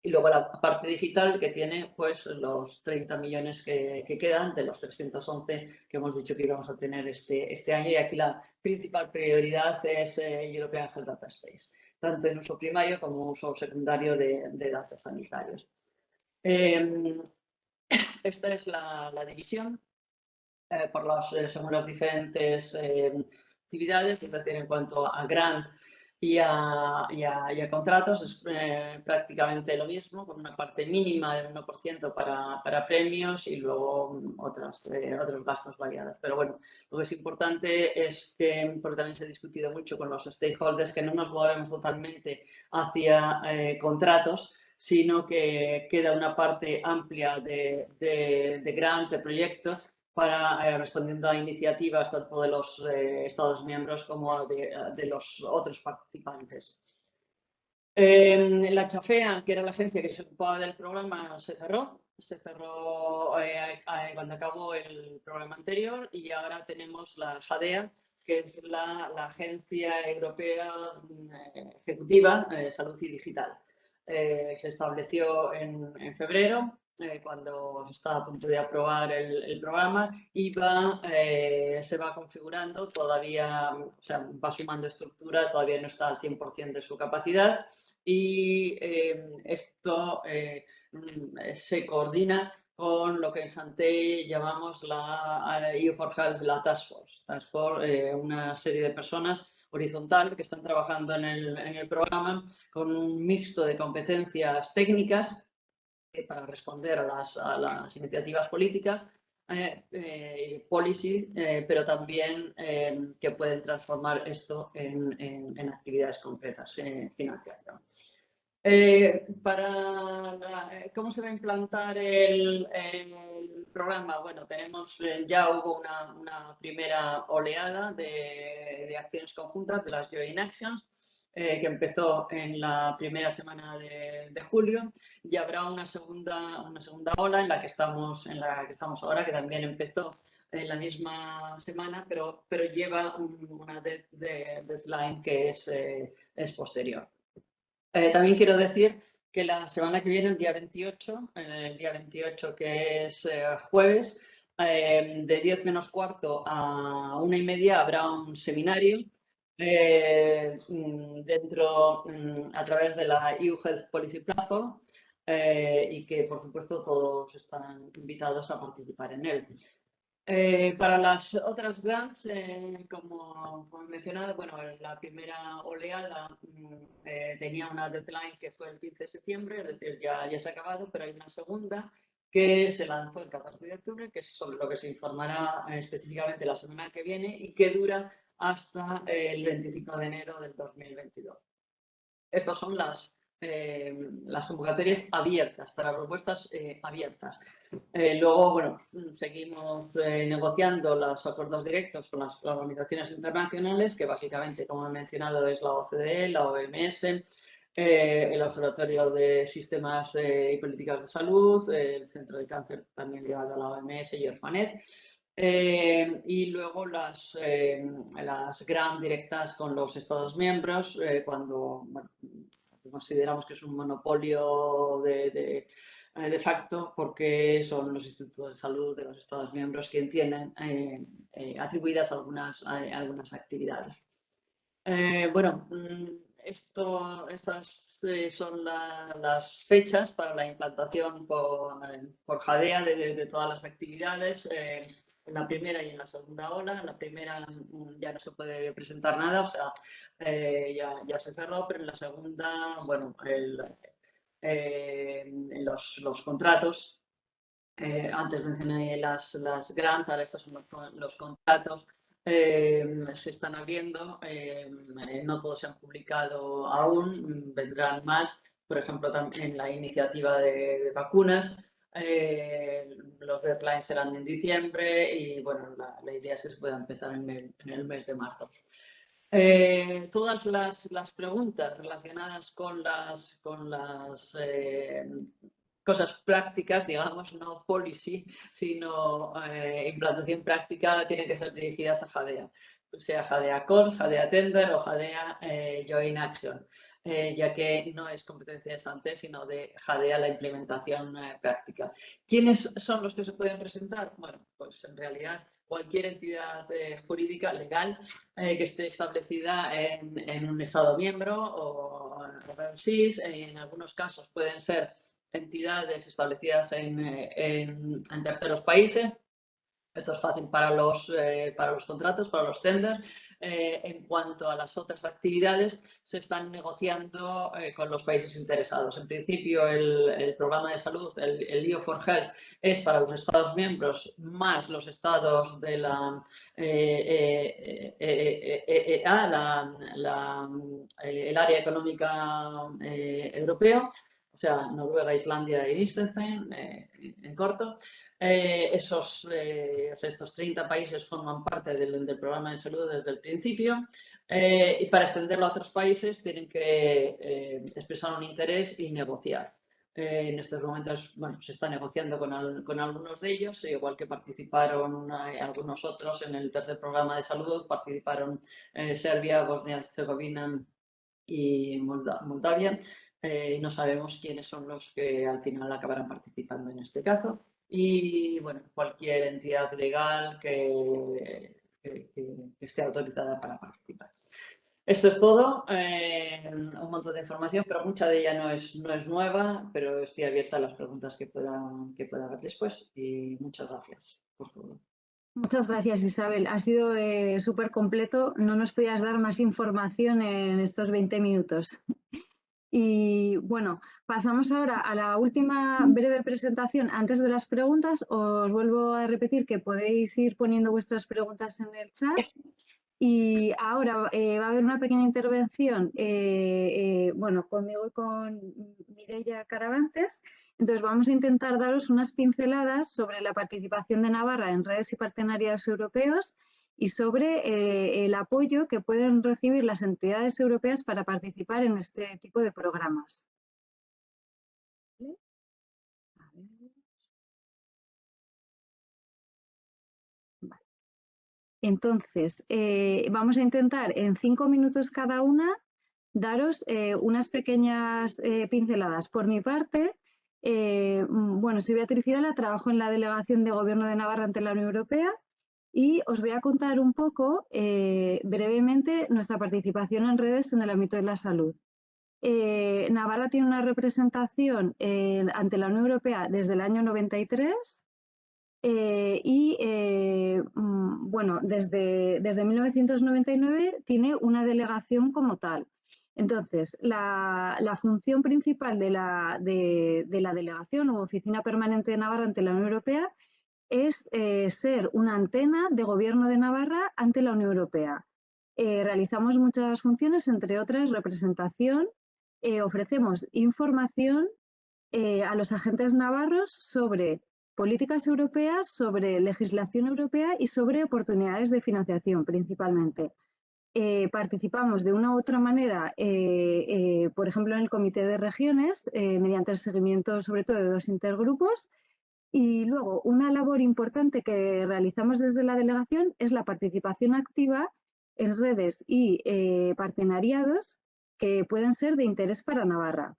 Y luego la parte digital que tiene pues los 30 millones que, quedan de los 311 que hemos dicho que íbamos a tener este, este año. Y aquí la principal prioridad es eh, European Health Data Space, tanto en uso primario como uso secundario de, datos sanitarios. Em, esta es la, división eh, por los, eh, según las diferentes em, actividades, es decir, en cuanto a grant y a, contratos es eh, prácticamente lo mismo, con una parte mínima del 1% para, para, premios y luego otras, eh, otros gastos variados. Pero bueno, lo que es importante es que, porque también se ha discutido mucho con los stakeholders, que no nos movemos totalmente hacia eh, contratos, sino que queda una parte amplia de, de, de grant, de proyectos, para eh, respondiendo a iniciativas tanto de los eh, Estados miembros como de, los otros participantes. la Chafea, que era la agencia que se ocupaba del programa, se cerró. Se cerró eh, cuando acabó el programa anterior y ahora tenemos la JADEA, que es la, Agencia Europea mm, Ejecutiva de Salud y Digital. Eh, se estableció en, febrero, eh, cuando estaba a punto de aprobar el, programa, y va, eh, se va configurando, todavía o sea, va sumando estructura, todavía no está al 100% de su capacidad, y esto mm, se coordina con lo que en Santé llamamos la EU for Health, la Task Force. Task Force, una serie de personas horizontal que están trabajando en el, programa con un mixto de competencias técnicas para responder a las, iniciativas políticas, eh, eh, policy, eh, pero también que pueden transformar esto en, actividades concretas, financiación. Eh, eh, cómo se va a implantar el, programa, bueno, tenemos, eh, ya hubo una, primera oleada de, acciones conjuntas de las Joint Actions, que empezó en la primera semana de, julio y habrá una segunda, una segunda ola en la que estamos, en la que estamos ahora, que también empezó en la misma semana, pero, pero lleva una deadline que es, es posterior. Eh, también quiero decir que la semana que viene, el día 28, el día 28 que es eh, jueves, eh, de 10 menos cuarto a una y media habrá un seminario mm, dentro, mm, a través de la EU Health Policy Platform y que, por supuesto, todos están invitados a participar en él. Eh, para las otras grants, eh, como, he mencionado, bueno, la primera oleada mm, eh, tenía una deadline que fue el 15 de septiembre, es decir, ya, ya se ha acabado, pero hay una segunda que se lanzó el 14 de octubre, que es sobre lo que se informará específicamente la semana que viene y que dura hasta el 25 de enero del 2022. Estas son las eh, las convocatorias abiertas, para propuestas eh, abiertas. Eh, luego, bueno, seguimos negociando los acuerdos directos con las organizaciones internacionales, que básicamente, como he mencionado, es la OCDE, la OMS, el Observatorio de Sistemas y Políticas de Salud, el Centro de Cáncer también ligado a la OMS y Orfanet. Y luego las, las gran directas con los Estados miembros, cuando consideramos que es un monopolio de, eh, de, facto porque son los institutos de salud de los Estados miembros quienes tienen eh, eh, atribuidas algunas, algunas actividades. bueno, mm, estas son las fechas para la implantación por, por JADEA de, todas las actividades en la primera y en la segunda ola. En la primera mm, ya no se puede presentar nada, o sea, eh, ya, ya, se cerró, pero en la segunda, bueno, eh, los, los, contratos, eh, antes mencioné las, las grants, ahora estos son los, contratos, se están abriendo, no todos se han publicado aún, vendrán más, por ejemplo, también la iniciativa de vacunas, eh, los deadlines serán en diciembre y bueno, la, idea es que se pueda empezar en el, mes de marzo. Eh, todas las, las, preguntas relacionadas con las, con las eh, cosas prácticas, digamos, no policy, sino implantación práctica, tienen que ser dirigidas a JADEA, sea JADEA Core, JADEA Tender o JADEA Joint Action. Eh, ya que no es competencia de SANTE, sino de JADEA la implementación eh, práctica. ¿Quiénes son los que se pueden presentar? Bueno, pues en realidad cualquier entidad eh, jurídica legal que esté establecida en, un Estado miembro o en SIS, en algunos casos pueden ser entidades establecidas en, en, terceros países. Esto es fácil para los, para los contratos, para los tenders. en cuanto a las otras actividades, se están negociando eh, con los países interesados. En principio, el, programa de salud, el, EU for Health, es para los Estados miembros más los estados de la eh, eh, el área económica europeo, o sea, Noruega, Islandia y Liechtenstein, en corto. esos, estos 30 países forman parte del, programa de salud desde el principio. Y para extenderlo a otros países tienen que expresar un interés y negociar. en estos momentos, bueno, se está negociando con, algunos de ellos, igual que participaron algunos otros en el tercer programa de salud, participaron Serbia, Bosnia-Herzegovina y Moldavia. Eh, no sabemos quiénes son los que al final acabarán participando en este caso. Y bueno, cualquier entidad legal que, esté autorizada para participar. Esto es todo, eh, un montón de información, pero mucha de ella no es, no es nueva, pero estoy abierta a las preguntas que puedan que pueda haber después y muchas gracias por todo. Muchas gracias Isabel, ha sido eh, súper completo, no nos podías dar más información en estos 20 minutos. Y bueno, pasamos ahora a la última breve presentación. Antes de las preguntas, os vuelvo a repetir que podéis ir poniendo vuestras preguntas en el chat. Y ahora eh, va a haber una pequeña intervención, eh, eh, bueno, conmigo y con Mireia Caravantes. Entonces vamos a intentar daros unas pinceladas sobre la participación de Navarra en redes y partenariados europeos y sobre eh, el apoyo que pueden recibir las entidades europeas para participar en este tipo de programas. Entonces, eh, vamos a intentar en cinco minutos cada una daros eh, unas pequeñas pinceladas. Por mi parte, bueno, soy Beatriz Irala, trabajo en la Delegación de Gobierno de Navarra ante la Unión Europea y os voy a contar un poco eh, brevemente nuestra participación en redes en el ámbito de la salud. Eh, Navarra tiene una representación eh, ante la Unión Europea desde el año 93 y, mm, bueno, desde, desde 1999 tiene una delegación como tal. Entonces, la, función principal de la, de la delegación o oficina permanente de Navarra ante la Unión Europea es eh, ser una antena de gobierno de Navarra ante la Unión Europea. Eh, realizamos muchas funciones, entre otras representación, eh, ofrecemos información a los agentes navarros sobre políticas europeas, sobre legislación europea y sobre oportunidades de financiación principalmente. participamos de una u otra manera, por ejemplo, en el Comité de Regiones, mediante el seguimiento sobre todo de dos intergrupos, y luego, una labor importante que realizamos desde la delegación es la participación activa en redes y eh, partenariados que pueden ser de interés para Navarra.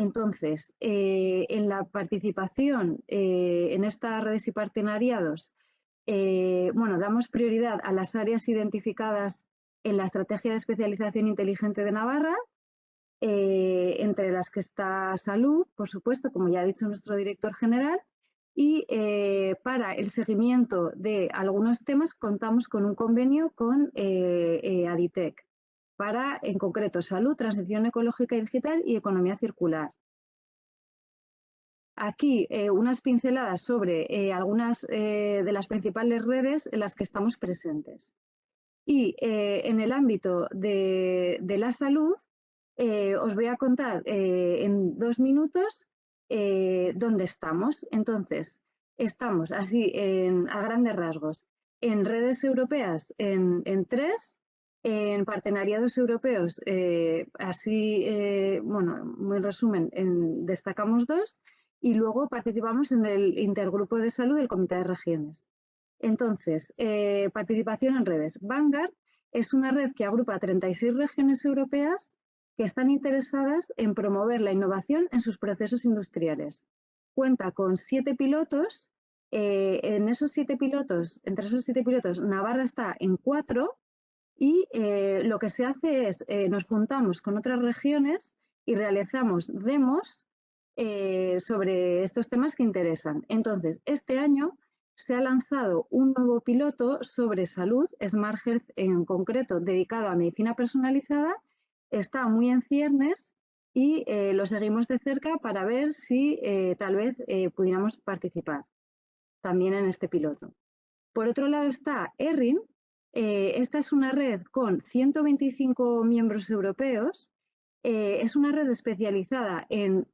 Entonces, eh, en la participación eh, en estas redes y partenariados, bueno, damos prioridad a las áreas identificadas en la Estrategia de Especialización Inteligente de Navarra, entre las que está salud, por supuesto, como ya ha dicho nuestro director general, y eh, para el seguimiento de algunos temas contamos con un convenio con eh, eh, Aditec para, en concreto, salud, transición ecológica y digital y economía circular. Aquí unas pinceladas sobre algunas de las principales redes en las que estamos presentes. Y en el ámbito de, la salud, os voy a contar en dos minutos eh, dónde estamos. Entonces, estamos así a grandes rasgos en redes europeas en, tres, en partenariados europeos, eh, así, eh, bueno, muy resumen, destacamos dos y luego participamos en el intergrupo de salud del Comité de Regiones. Entonces, participación en redes. Vanguard es una red que agrupa 36 regiones europeas que están interesadas en promover la innovación en sus procesos industriales. Cuenta con siete pilotos. Eh, en esos siete pilotos, entre esos siete pilotos, Navarra está en cuatro y eh, lo que se hace es, eh, nos juntamos con otras regiones y realizamos demos sobre estos temas que interesan. Entonces, este año se ha lanzado un nuevo piloto sobre salud, Smart Health en concreto, dedicado a medicina personalizada está muy en ciernes y eh, lo seguimos de cerca para ver si eh, tal vez eh, pudiéramos participar también en este piloto. Por otro lado está ERRIN. Esta es una red con 125 miembros europeos. es una red especializada en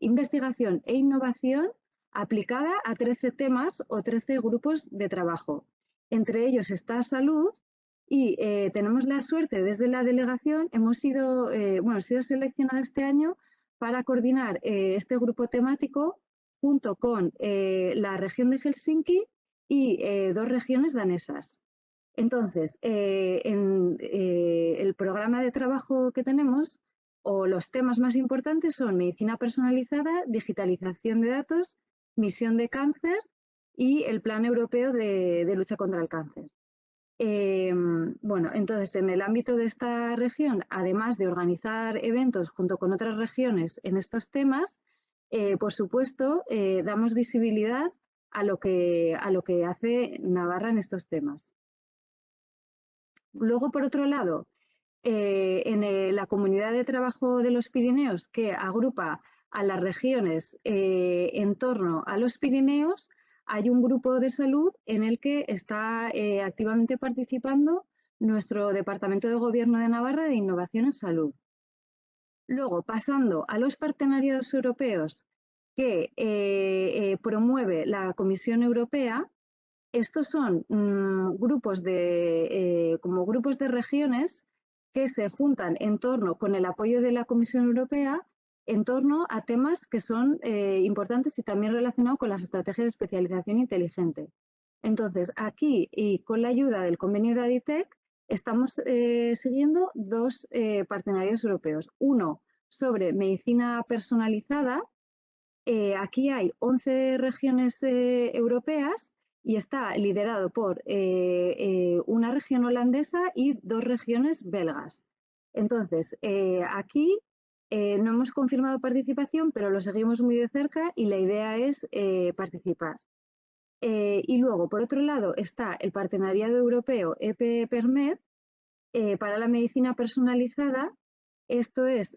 investigación e innovación aplicada a 13 temas o 13 grupos de trabajo. Entre ellos está salud, Y eh, tenemos la suerte, desde la delegación, hemos sido, eh, bueno, sido seleccionado este año para coordinar eh, este grupo temático junto con la región de Helsinki y dos regiones danesas. Entonces, en el programa de trabajo que tenemos, o los temas más importantes son medicina personalizada, digitalización de datos, misión de cáncer y el Plan Europeo de lucha contra el cáncer. Em, bueno, entonces en el ámbito de esta región, además de organizar eventos junto con otras regiones en estos temas, eh, por supuesto, eh, damos visibilidad a lo, que, a lo que hace Navarra en estos temas. Luego, por otro lado, eh, en la comunidad de trabajo de los Pirineos, que agrupa a las regiones en torno a los Pirineos, hay un grupo de salud en el que está eh, activamente participando nuestro Departamento de Gobierno de Navarra de Innovación en Salud. Luego, pasando a los partenariados europeos que eh, eh, promueve la Comisión Europea, estos son mm, grupos de, como grupos de regiones que se juntan en torno con el apoyo de la Comisión Europea en torno a temas que son eh, importantes y también relacionados con las estrategias de especialización inteligente. Entonces, aquí y con la ayuda del convenio de ADITEC, estamos eh, siguiendo dos eh, partenarios europeos. Uno sobre medicina personalizada. aquí hay 11 regiones europeas y está liderado por una región holandesa y dos regiones belgas. Entonces, aquí eh, no hemos confirmado participación, pero lo seguimos muy de cerca y la idea es eh, participar. Eh, y luego, por otro lado, está el Partenariado Europeo EP-PERMED para la medicina personalizada. Esto es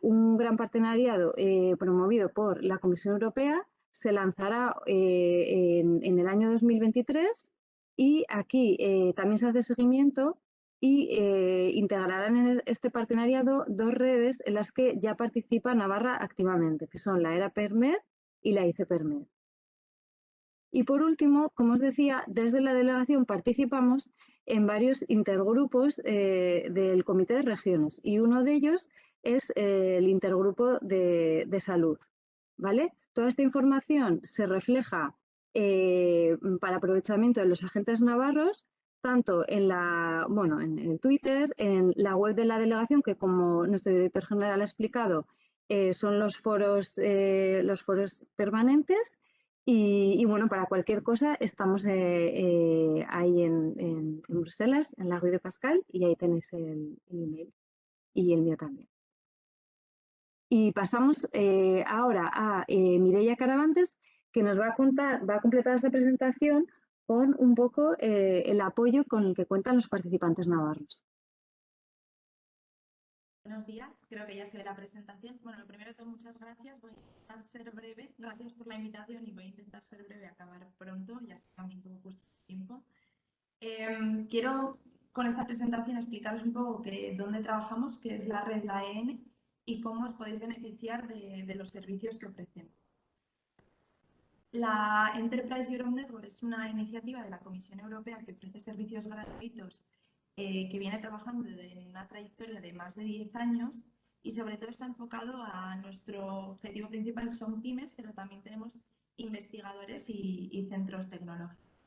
un gran partenariado promovido por la Comisión Europea. Se lanzará en, en, el año 2023 y aquí también se hace seguimiento y eh, integrarán en este partenariado dos redes en las que ya participa Navarra activamente, que son la ERA PERMED y la ICPERMED. Y por último, como os decía, desde la delegación participamos en varios intergrupos eh, del Comité de Regiones y uno de ellos es eh, el intergrupo de, salud. ¿Vale? Toda esta información se refleja para aprovechamiento de los agentes navarros tanto en la, bueno, en el Twitter, en la web de la delegación, que como nuestro director general ha explicado, eh, son los foros, eh, los foros permanentes. Y, bueno, para cualquier cosa estamos eh, ahí en, Bruselas, en la Rue de Pascal, y ahí tenéis el, email y el mío también. Y pasamos ahora a Mireia Caravantes, que nos va a contar, va a completar esta presentación con un poco eh, el apoyo con el que cuentan los participantes navarros. Buenos días, creo que ya se ve la presentación. Bueno, lo primero de todo, muchas gracias. Voy a intentar ser breve. Gracias por la invitación y voy a intentar ser breve, acabar pronto, ya estamos un poco justo tiempo. Em, quiero con esta presentación explicaros un poco que, dónde trabajamos, qué es la red La EN y cómo os podéis beneficiar de los servicios que ofrecemos. La Enterprise Europe Network es una iniciativa de la Comisión Europea que ofrece servicios gratuitos eh, que viene trabajando en una trayectoria de más de 10 años y sobre todo está enfocado a nuestro objetivo principal son pymes, pero también tenemos investigadores y, centros tecnológicos.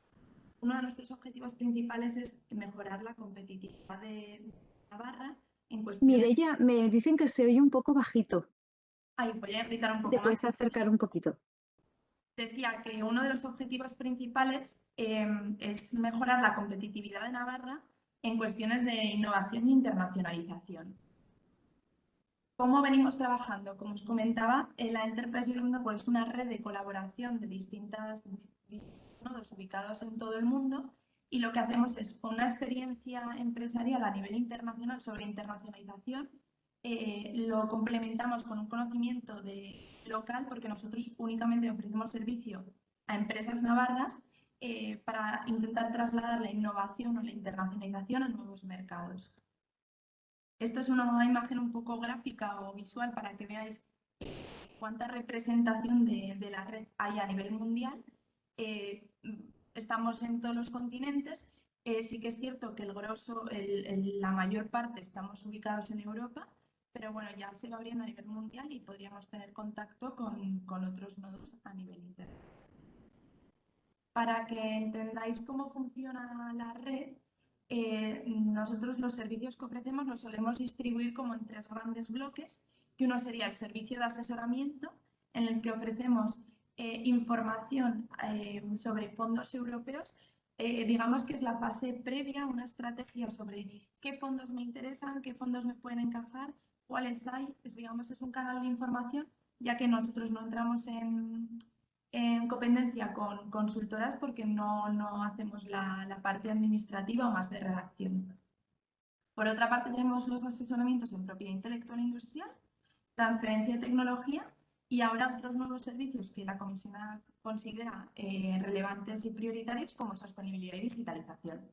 Uno de nuestros objetivos principales es mejorar la competitividad de Navarra en cuestión... Mireya, me dicen que se oye un poco bajito. Ay, voy a gritar un poco Te puedes acercar un poquito decía que uno de los objetivos principales em, es mejorar la competitividad de Navarra en cuestiones de innovación e internacionalización. ¿Cómo venimos trabajando? Como os comentaba, la Enterprise Europe es una red de colaboración de distintos nodos ubicados en todo el mundo y lo que hacemos es una experiencia empresarial a nivel internacional sobre internacionalización, eh, lo complementamos con un conocimiento de local porque nosotros únicamente ofrecemos servicio a empresas navarras eh, para intentar trasladar la innovación o la internacionalización a nuevos mercados. Esto es una imagen un poco gráfica o visual para que veáis cuánta representación de, la red hay a nivel mundial. Eh, estamos en todos los continentes Eh, sí que es cierto que el grosso, la mayor parte estamos ubicados en Europa, pero bueno, ya se va abriendo a nivel mundial y podríamos tener contacto con, otros nodos a nivel interno. Para que entendáis cómo funciona la red, eh, nosotros los servicios que ofrecemos los solemos distribuir como en tres grandes bloques, que uno sería el servicio de asesoramiento, en el que ofrecemos eh, información eh, sobre fondos europeos, digamos que es la fase previa, una estrategia sobre qué fondos me interesan, qué fondos me pueden encajar, cuáles hay, es, digamos, es un canal de información, ya que nosotros no entramos en, en copendencia con consultoras porque no, no hacemos la, la, parte administrativa o más de redacción. Por otra parte, tenemos los asesoramientos en propiedad intelectual e industrial, transferencia de tecnología y ahora otros nuevos servicios que la Comisión considera eh, relevantes y prioritarios como sostenibilidad y digitalización.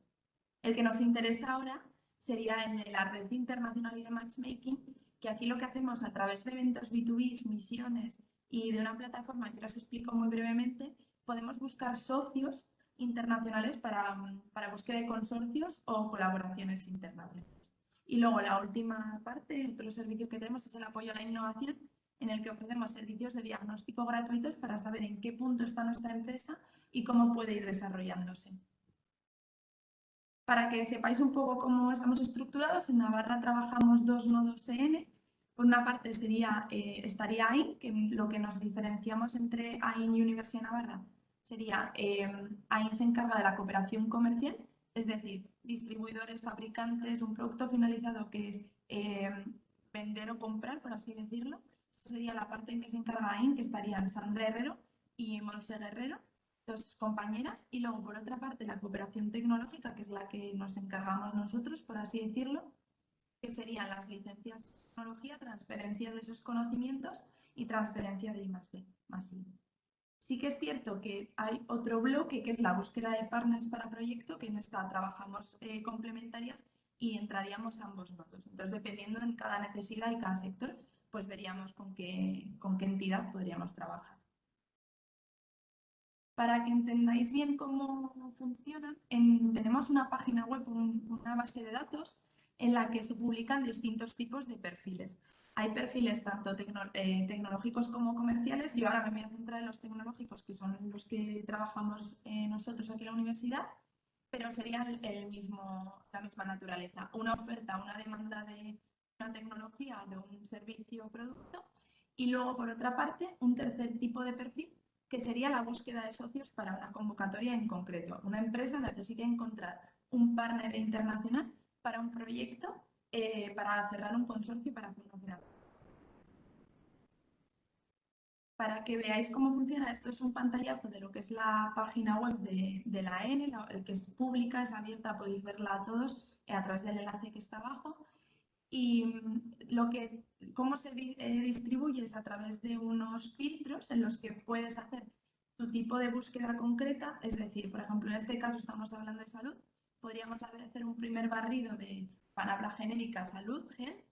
El que nos interesa ahora sería de la red internacional y de matchmaking, que aquí lo que hacemos a través de eventos B2B, misiones y de una plataforma que os explico muy brevemente, podemos buscar socios internacionales para, para búsqueda de consorcios o colaboraciones internacionales. Y luego la última parte, otro servicio que tenemos es el apoyo a la innovación, en el que ofrecemos servicios de diagnóstico gratuitos para saber en qué punto está nuestra empresa y cómo puede ir desarrollándose. Para que sepáis un poco cómo estamos estructurados, en Navarra trabajamos dos nodos EN, por una parte sería, eh, estaría AIN, que lo que nos diferenciamos entre AIN y Universidad de Navarra sería eh, AIN se encarga de la cooperación comercial, es decir, distribuidores, fabricantes, un producto finalizado que es eh, vender o comprar, por así decirlo. Sería la parte en que se encarga AIN, que estarían Sandra Herrero y Monse Guerrero, dos compañeras. Y luego, por otra parte, la cooperación tecnológica, que es la que nos encargamos nosotros, por así decirlo, que serían las licencias tecnología, transferencia de esos conocimientos y transferencia de I+D, Sí que es cierto que hay otro bloque que es la búsqueda de partners para proyecto, que en esta trabajamos eh, complementarias y entraríamos ambos nodos. Entonces, dependiendo de cada necesidad y cada sector, pues veríamos con qué, con qué entidad podríamos trabajar. Para que entendáis bien cómo funcionan, tenemos una página web, una base de datos en la que se publican distintos tipos de perfiles. Hay perfiles tanto eh, tecnológicos como comerciales. Yo ahora me voy a centrar en los tecnológicos, que son los que trabajamos eh, nosotros aquí en la universidad, pero serían el mismo, la misma naturaleza. Una oferta, una demanda de una tecnología, de un servicio o producto. Y luego, por otra parte, un tercer tipo de perfil, que sería la búsqueda de socios para una convocatoria en concreto. Una empresa necesita encontrar un partner internacional para un proyecto, eh, para cerrar un consorcio para hacer Para que veáis cómo funciona, esto es un pantallazo de lo que es la página web de, la N, el que es pública, es abierta, podéis verla a todos a través del enlace que está abajo. Y mm, lo que, cómo se eh, distribuye es a través de unos filtros en los que puedes hacer tu tipo de búsqueda concreta, es decir, por ejemplo, en este caso estamos hablando de salud, podríamos hacer un primer barrido de palabra genérica salud, gel,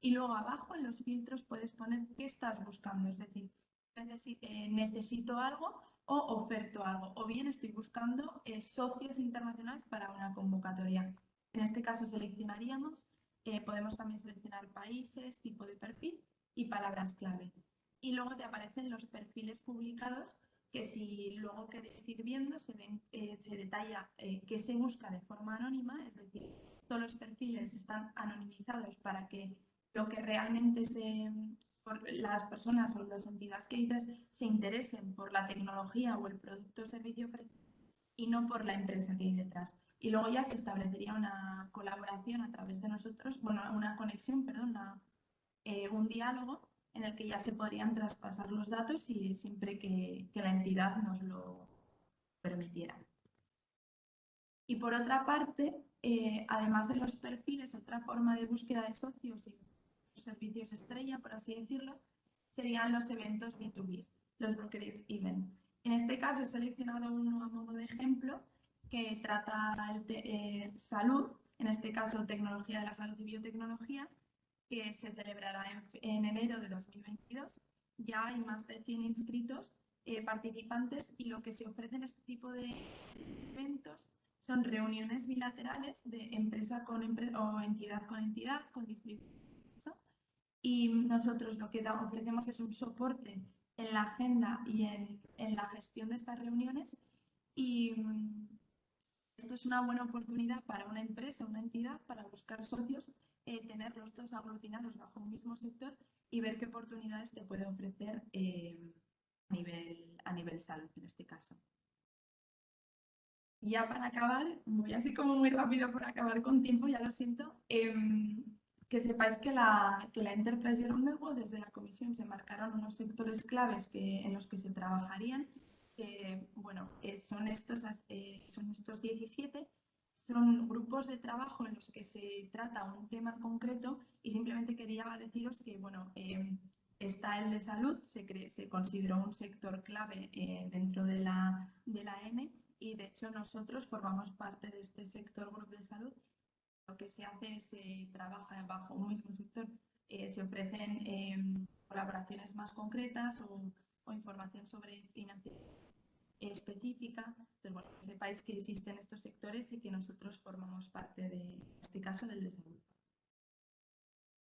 y luego abajo en los filtros puedes poner qué estás buscando, es decir, eh, necesito algo o oferto algo, o bien estoy buscando eh, socios internacionales para una convocatoria. En este caso seleccionaríamos, eh, podemos también seleccionar países, tipo de perfil y palabras clave. Y luego te aparecen los perfiles publicados que si luego queréis ir viendo se, eh, se detalla eh, qué se busca de forma anónima, es decir, todos los perfiles están anonimizados para que lo que realmente se, las personas o las entidades que dices se interesen por la tecnología o el producto o servicio y no por la empresa que hay detrás. Y luego ya se establecería una colaboración a través de nosotros, bueno, una conexión, perdón, eh, un diálogo en el que ya se podrían traspasar los datos y siempre que, la entidad nos lo permitiera. Y por otra parte, eh, además de los perfiles, otra forma de búsqueda de socios y servicios estrella, por así decirlo, serían los eventos B2B, los brokerage event. En este caso he seleccionado uno a modo de ejemplo que trata eh, salud, en este caso tecnología de la salud y biotecnología, que se celebrará en, enero de 2022. Ya hay más de 100 inscritos eh, participantes y lo que se ofrece en este tipo de eventos son reuniones bilaterales de empresa con o entidad con entidad, con distribución. Y nosotros lo que ofrecemos es un soporte en la agenda y en, en la gestión de estas reuniones. Y esto es una buena oportunidad para una empresa, una entidad, para buscar socios, eh, tener los dos aglutinados bajo un mismo sector y ver qué oportunidades te puede ofrecer eh, a, nivel, a nivel salud en este caso. Ya para acabar, voy así como muy rápido por acabar con tiempo, ya lo siento. Em, que sepáis que la, que la Enterprise Europe Network, desde la comisión se marcaron unos sectores claves que, en los que se trabajarían. Que bueno, eh, son, estos, eh, son estos 17, son grupos de trabajo en los que se trata un tema concreto y simplemente quería deciros que, bueno, eh, está el de salud, se, se consideró un sector clave dentro de la, de la N y de hecho nosotros formamos parte de este sector grupo de salud. Lo que se hace es se trabaja bajo un mismo sector, eh, se ofrecen colaboraciones más concretas o, información sobre financiación específica. Entonces, bueno, que sepáis que existen estos sectores y que nosotros formamos parte de este caso del desarrollo.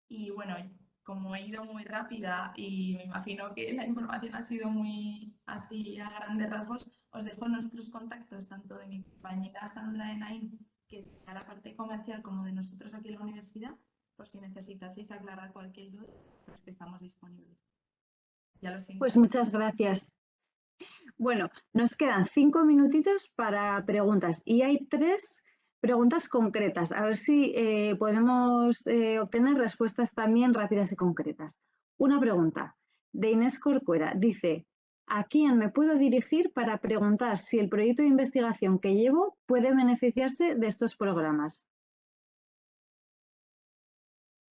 Y bueno, como he ido muy rápida y me imagino que la información ha sido muy así a grandes rasgos, os dejo nuestros contactos, tanto de mi compañera Sandra Enain que sea la parte comercial como de nosotros aquí en la universidad, por si necesitaseis aclarar cualquier duda, pues que estamos disponibles. Ya lo Pues muchas gracias. Bueno, nos quedan cinco minutitos para preguntas y hay tres preguntas concretas. A ver si eh, podemos eh, obtener respuestas también rápidas y concretas. Una pregunta de Inés Corcuera. Dice, ¿A quién me puedo dirigir para preguntar si el proyecto de investigación que llevo puede beneficiarse de estos programas?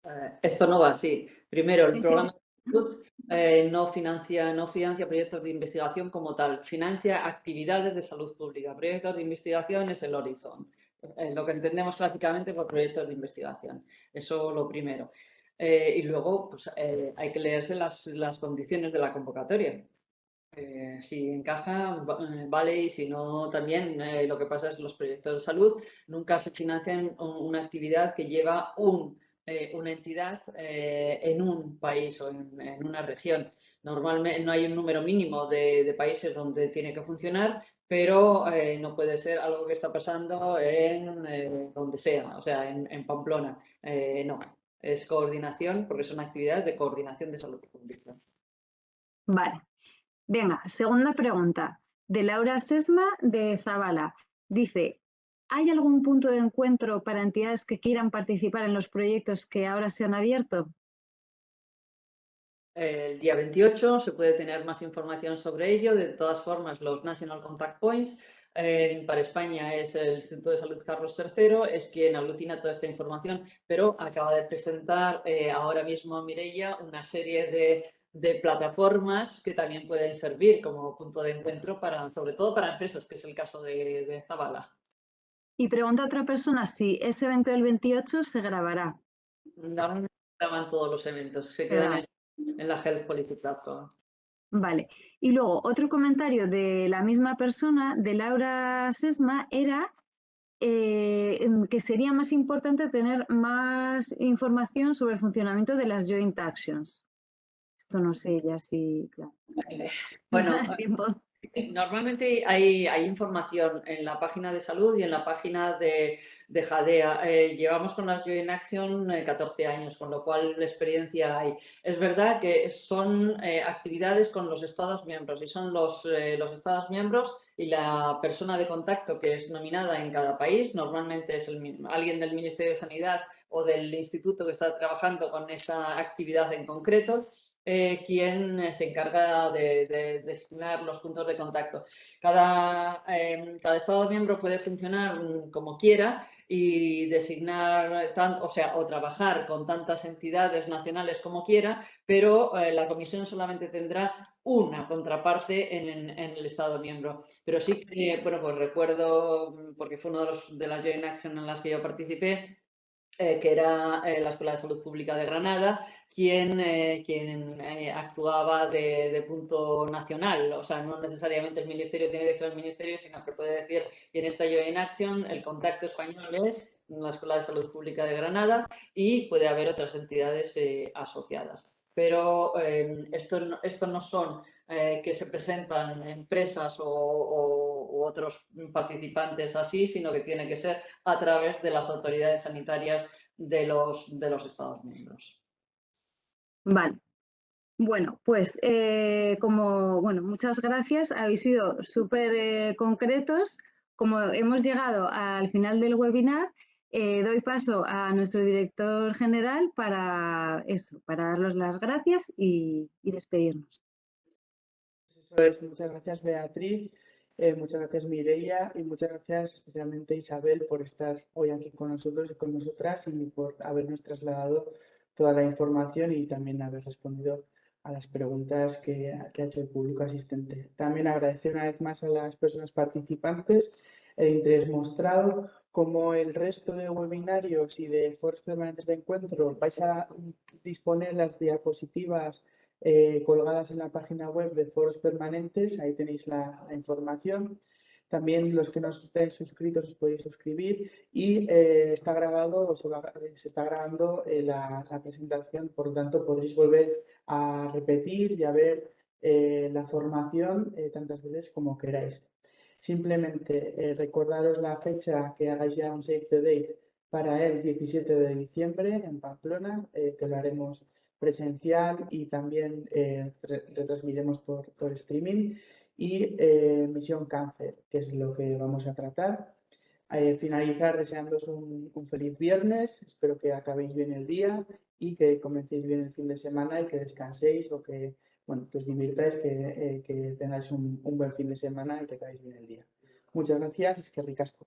Eh, esto no va así. Primero, el programa de salud eh, no, financia, no financia proyectos de investigación como tal, financia actividades de salud pública. Proyectos de investigación es el horizon, eh, lo que entendemos clásicamente por proyectos de investigación. Eso lo primero. y luego pues, hay que leerse las, las condiciones de la convocatoria. Eh, si encaja, eh, vale, y si no, también eh, lo que pasa es que los proyectos de salud nunca se financian una actividad que lleva un, una entidad en un país o en, una región. Normalmente no hay un número mínimo de, países donde tiene que funcionar, pero no puede ser algo que está pasando en donde sea, o sea, en, en Pamplona. no, es coordinación porque son actividades de coordinación de salud pública. Vale, Venga, segunda pregunta, de Laura Sesma de Zabala. Dice, ¿hay algún punto de encuentro para entidades que quieran participar en los proyectos que ahora se han abierto? El día 28 se puede tener más información sobre ello. De todas formas, los National Contact Points para España es el Instituto de Salud Carlos III, es quien aglutina toda esta información, pero acaba de presentar eh, ahora mismo Mireia una serie de plataformas que también pueden servir como punto de encuentro para, sobre todo para empresas, que es el caso de, de Zabala. Y pregunta a otra persona si ese evento del 28 se grabará. No graban todos los eventos, se quedan en, la Health Policy Platform. Vale. Y luego, otro comentario de la misma persona, de Laura Sesma, era eh, que sería más importante tener más información sobre el funcionamiento de las joint actions. Esto no sé ya si... Bueno, normalmente hay, información en la página de salud y en la página de, de Jadea. Eh, llevamos con las Joint Action 14 eh, años, con lo cual la experiencia hay. Es verdad que son eh, actividades con los Estados miembros y son los, los Estados miembros y la persona de contacto que es nominada en cada país, normalmente es el, alguien del Ministerio de Sanidad o del instituto que está trabajando con esa actividad en concreto, eh, quien eh, se encarga de, designar los puntos de contacto. Cada, cada Estado miembro puede funcionar mm, como quiera y designar, o trabajar con tantas entidades nacionales como quiera, pero eh, la comisión solamente tendrá una contraparte en, el Estado miembro. Pero sí que, bueno, pues recuerdo, mm, porque fue uno de, los, de las Joint Action en las que yo participé, que era la Escuela de Salud Pública de Granada, quien, quien actuaba de, de, punto nacional. O sea, no necesariamente el ministerio tiene que ser el ministerio, sino que puede decir, y en esta in Action, el contacto español es la Escuela de Salud Pública de Granada y puede haber otras entidades asociadas pero eh, esto, esto, no son eh, que se presentan empresas o, u otros participantes así, sino que tiene que ser a través de las autoridades sanitarias de los, de los Estados miembros. Vale. Bueno, pues eh, como, bueno, muchas gracias. Habéis sido súper concretos. Como hemos llegado al final del webinar, eh, doy paso a nuestro director general para eso, para darles las gracias y, despedirnos. Muchas gracias, Beatriz. Eh, muchas gracias, Mireia. Y muchas gracias especialmente, Isabel, por estar hoy aquí con nosotros y con nosotras y por habernos trasladado toda la información y también haber respondido a las preguntas que, que ha hecho el público asistente. También agradecer una vez más a las personas participantes el interés mostrado como el resto de webinarios y de foros permanentes de encuentro, vais a disponer las diapositivas eh, colgadas en la página web de foros permanentes, ahí tenéis la, información. También los que no estén suscritos os podéis suscribir y eh, está grabado, se, está grabando eh, la, presentación, por lo tanto podréis volver a repetir y a ver la formación tantas veces como queráis. Simplemente eh, recordaros la fecha que hagáis ya un save the date para el 17 de diciembre en Pamplona, eh, que lo haremos presencial y también eh, retransmiremos por, por, streaming. Y Misión Cáncer, que es lo que vamos a tratar. finalizar deseándoos un, un, feliz viernes, espero que acabéis bien el día y que comencéis bien el fin de semana y que descanséis o que bueno, que os divirtáis, que, eh, tengáis un, un, buen fin de semana y que acabéis bien el día. Muchas gracias, es que ricasco.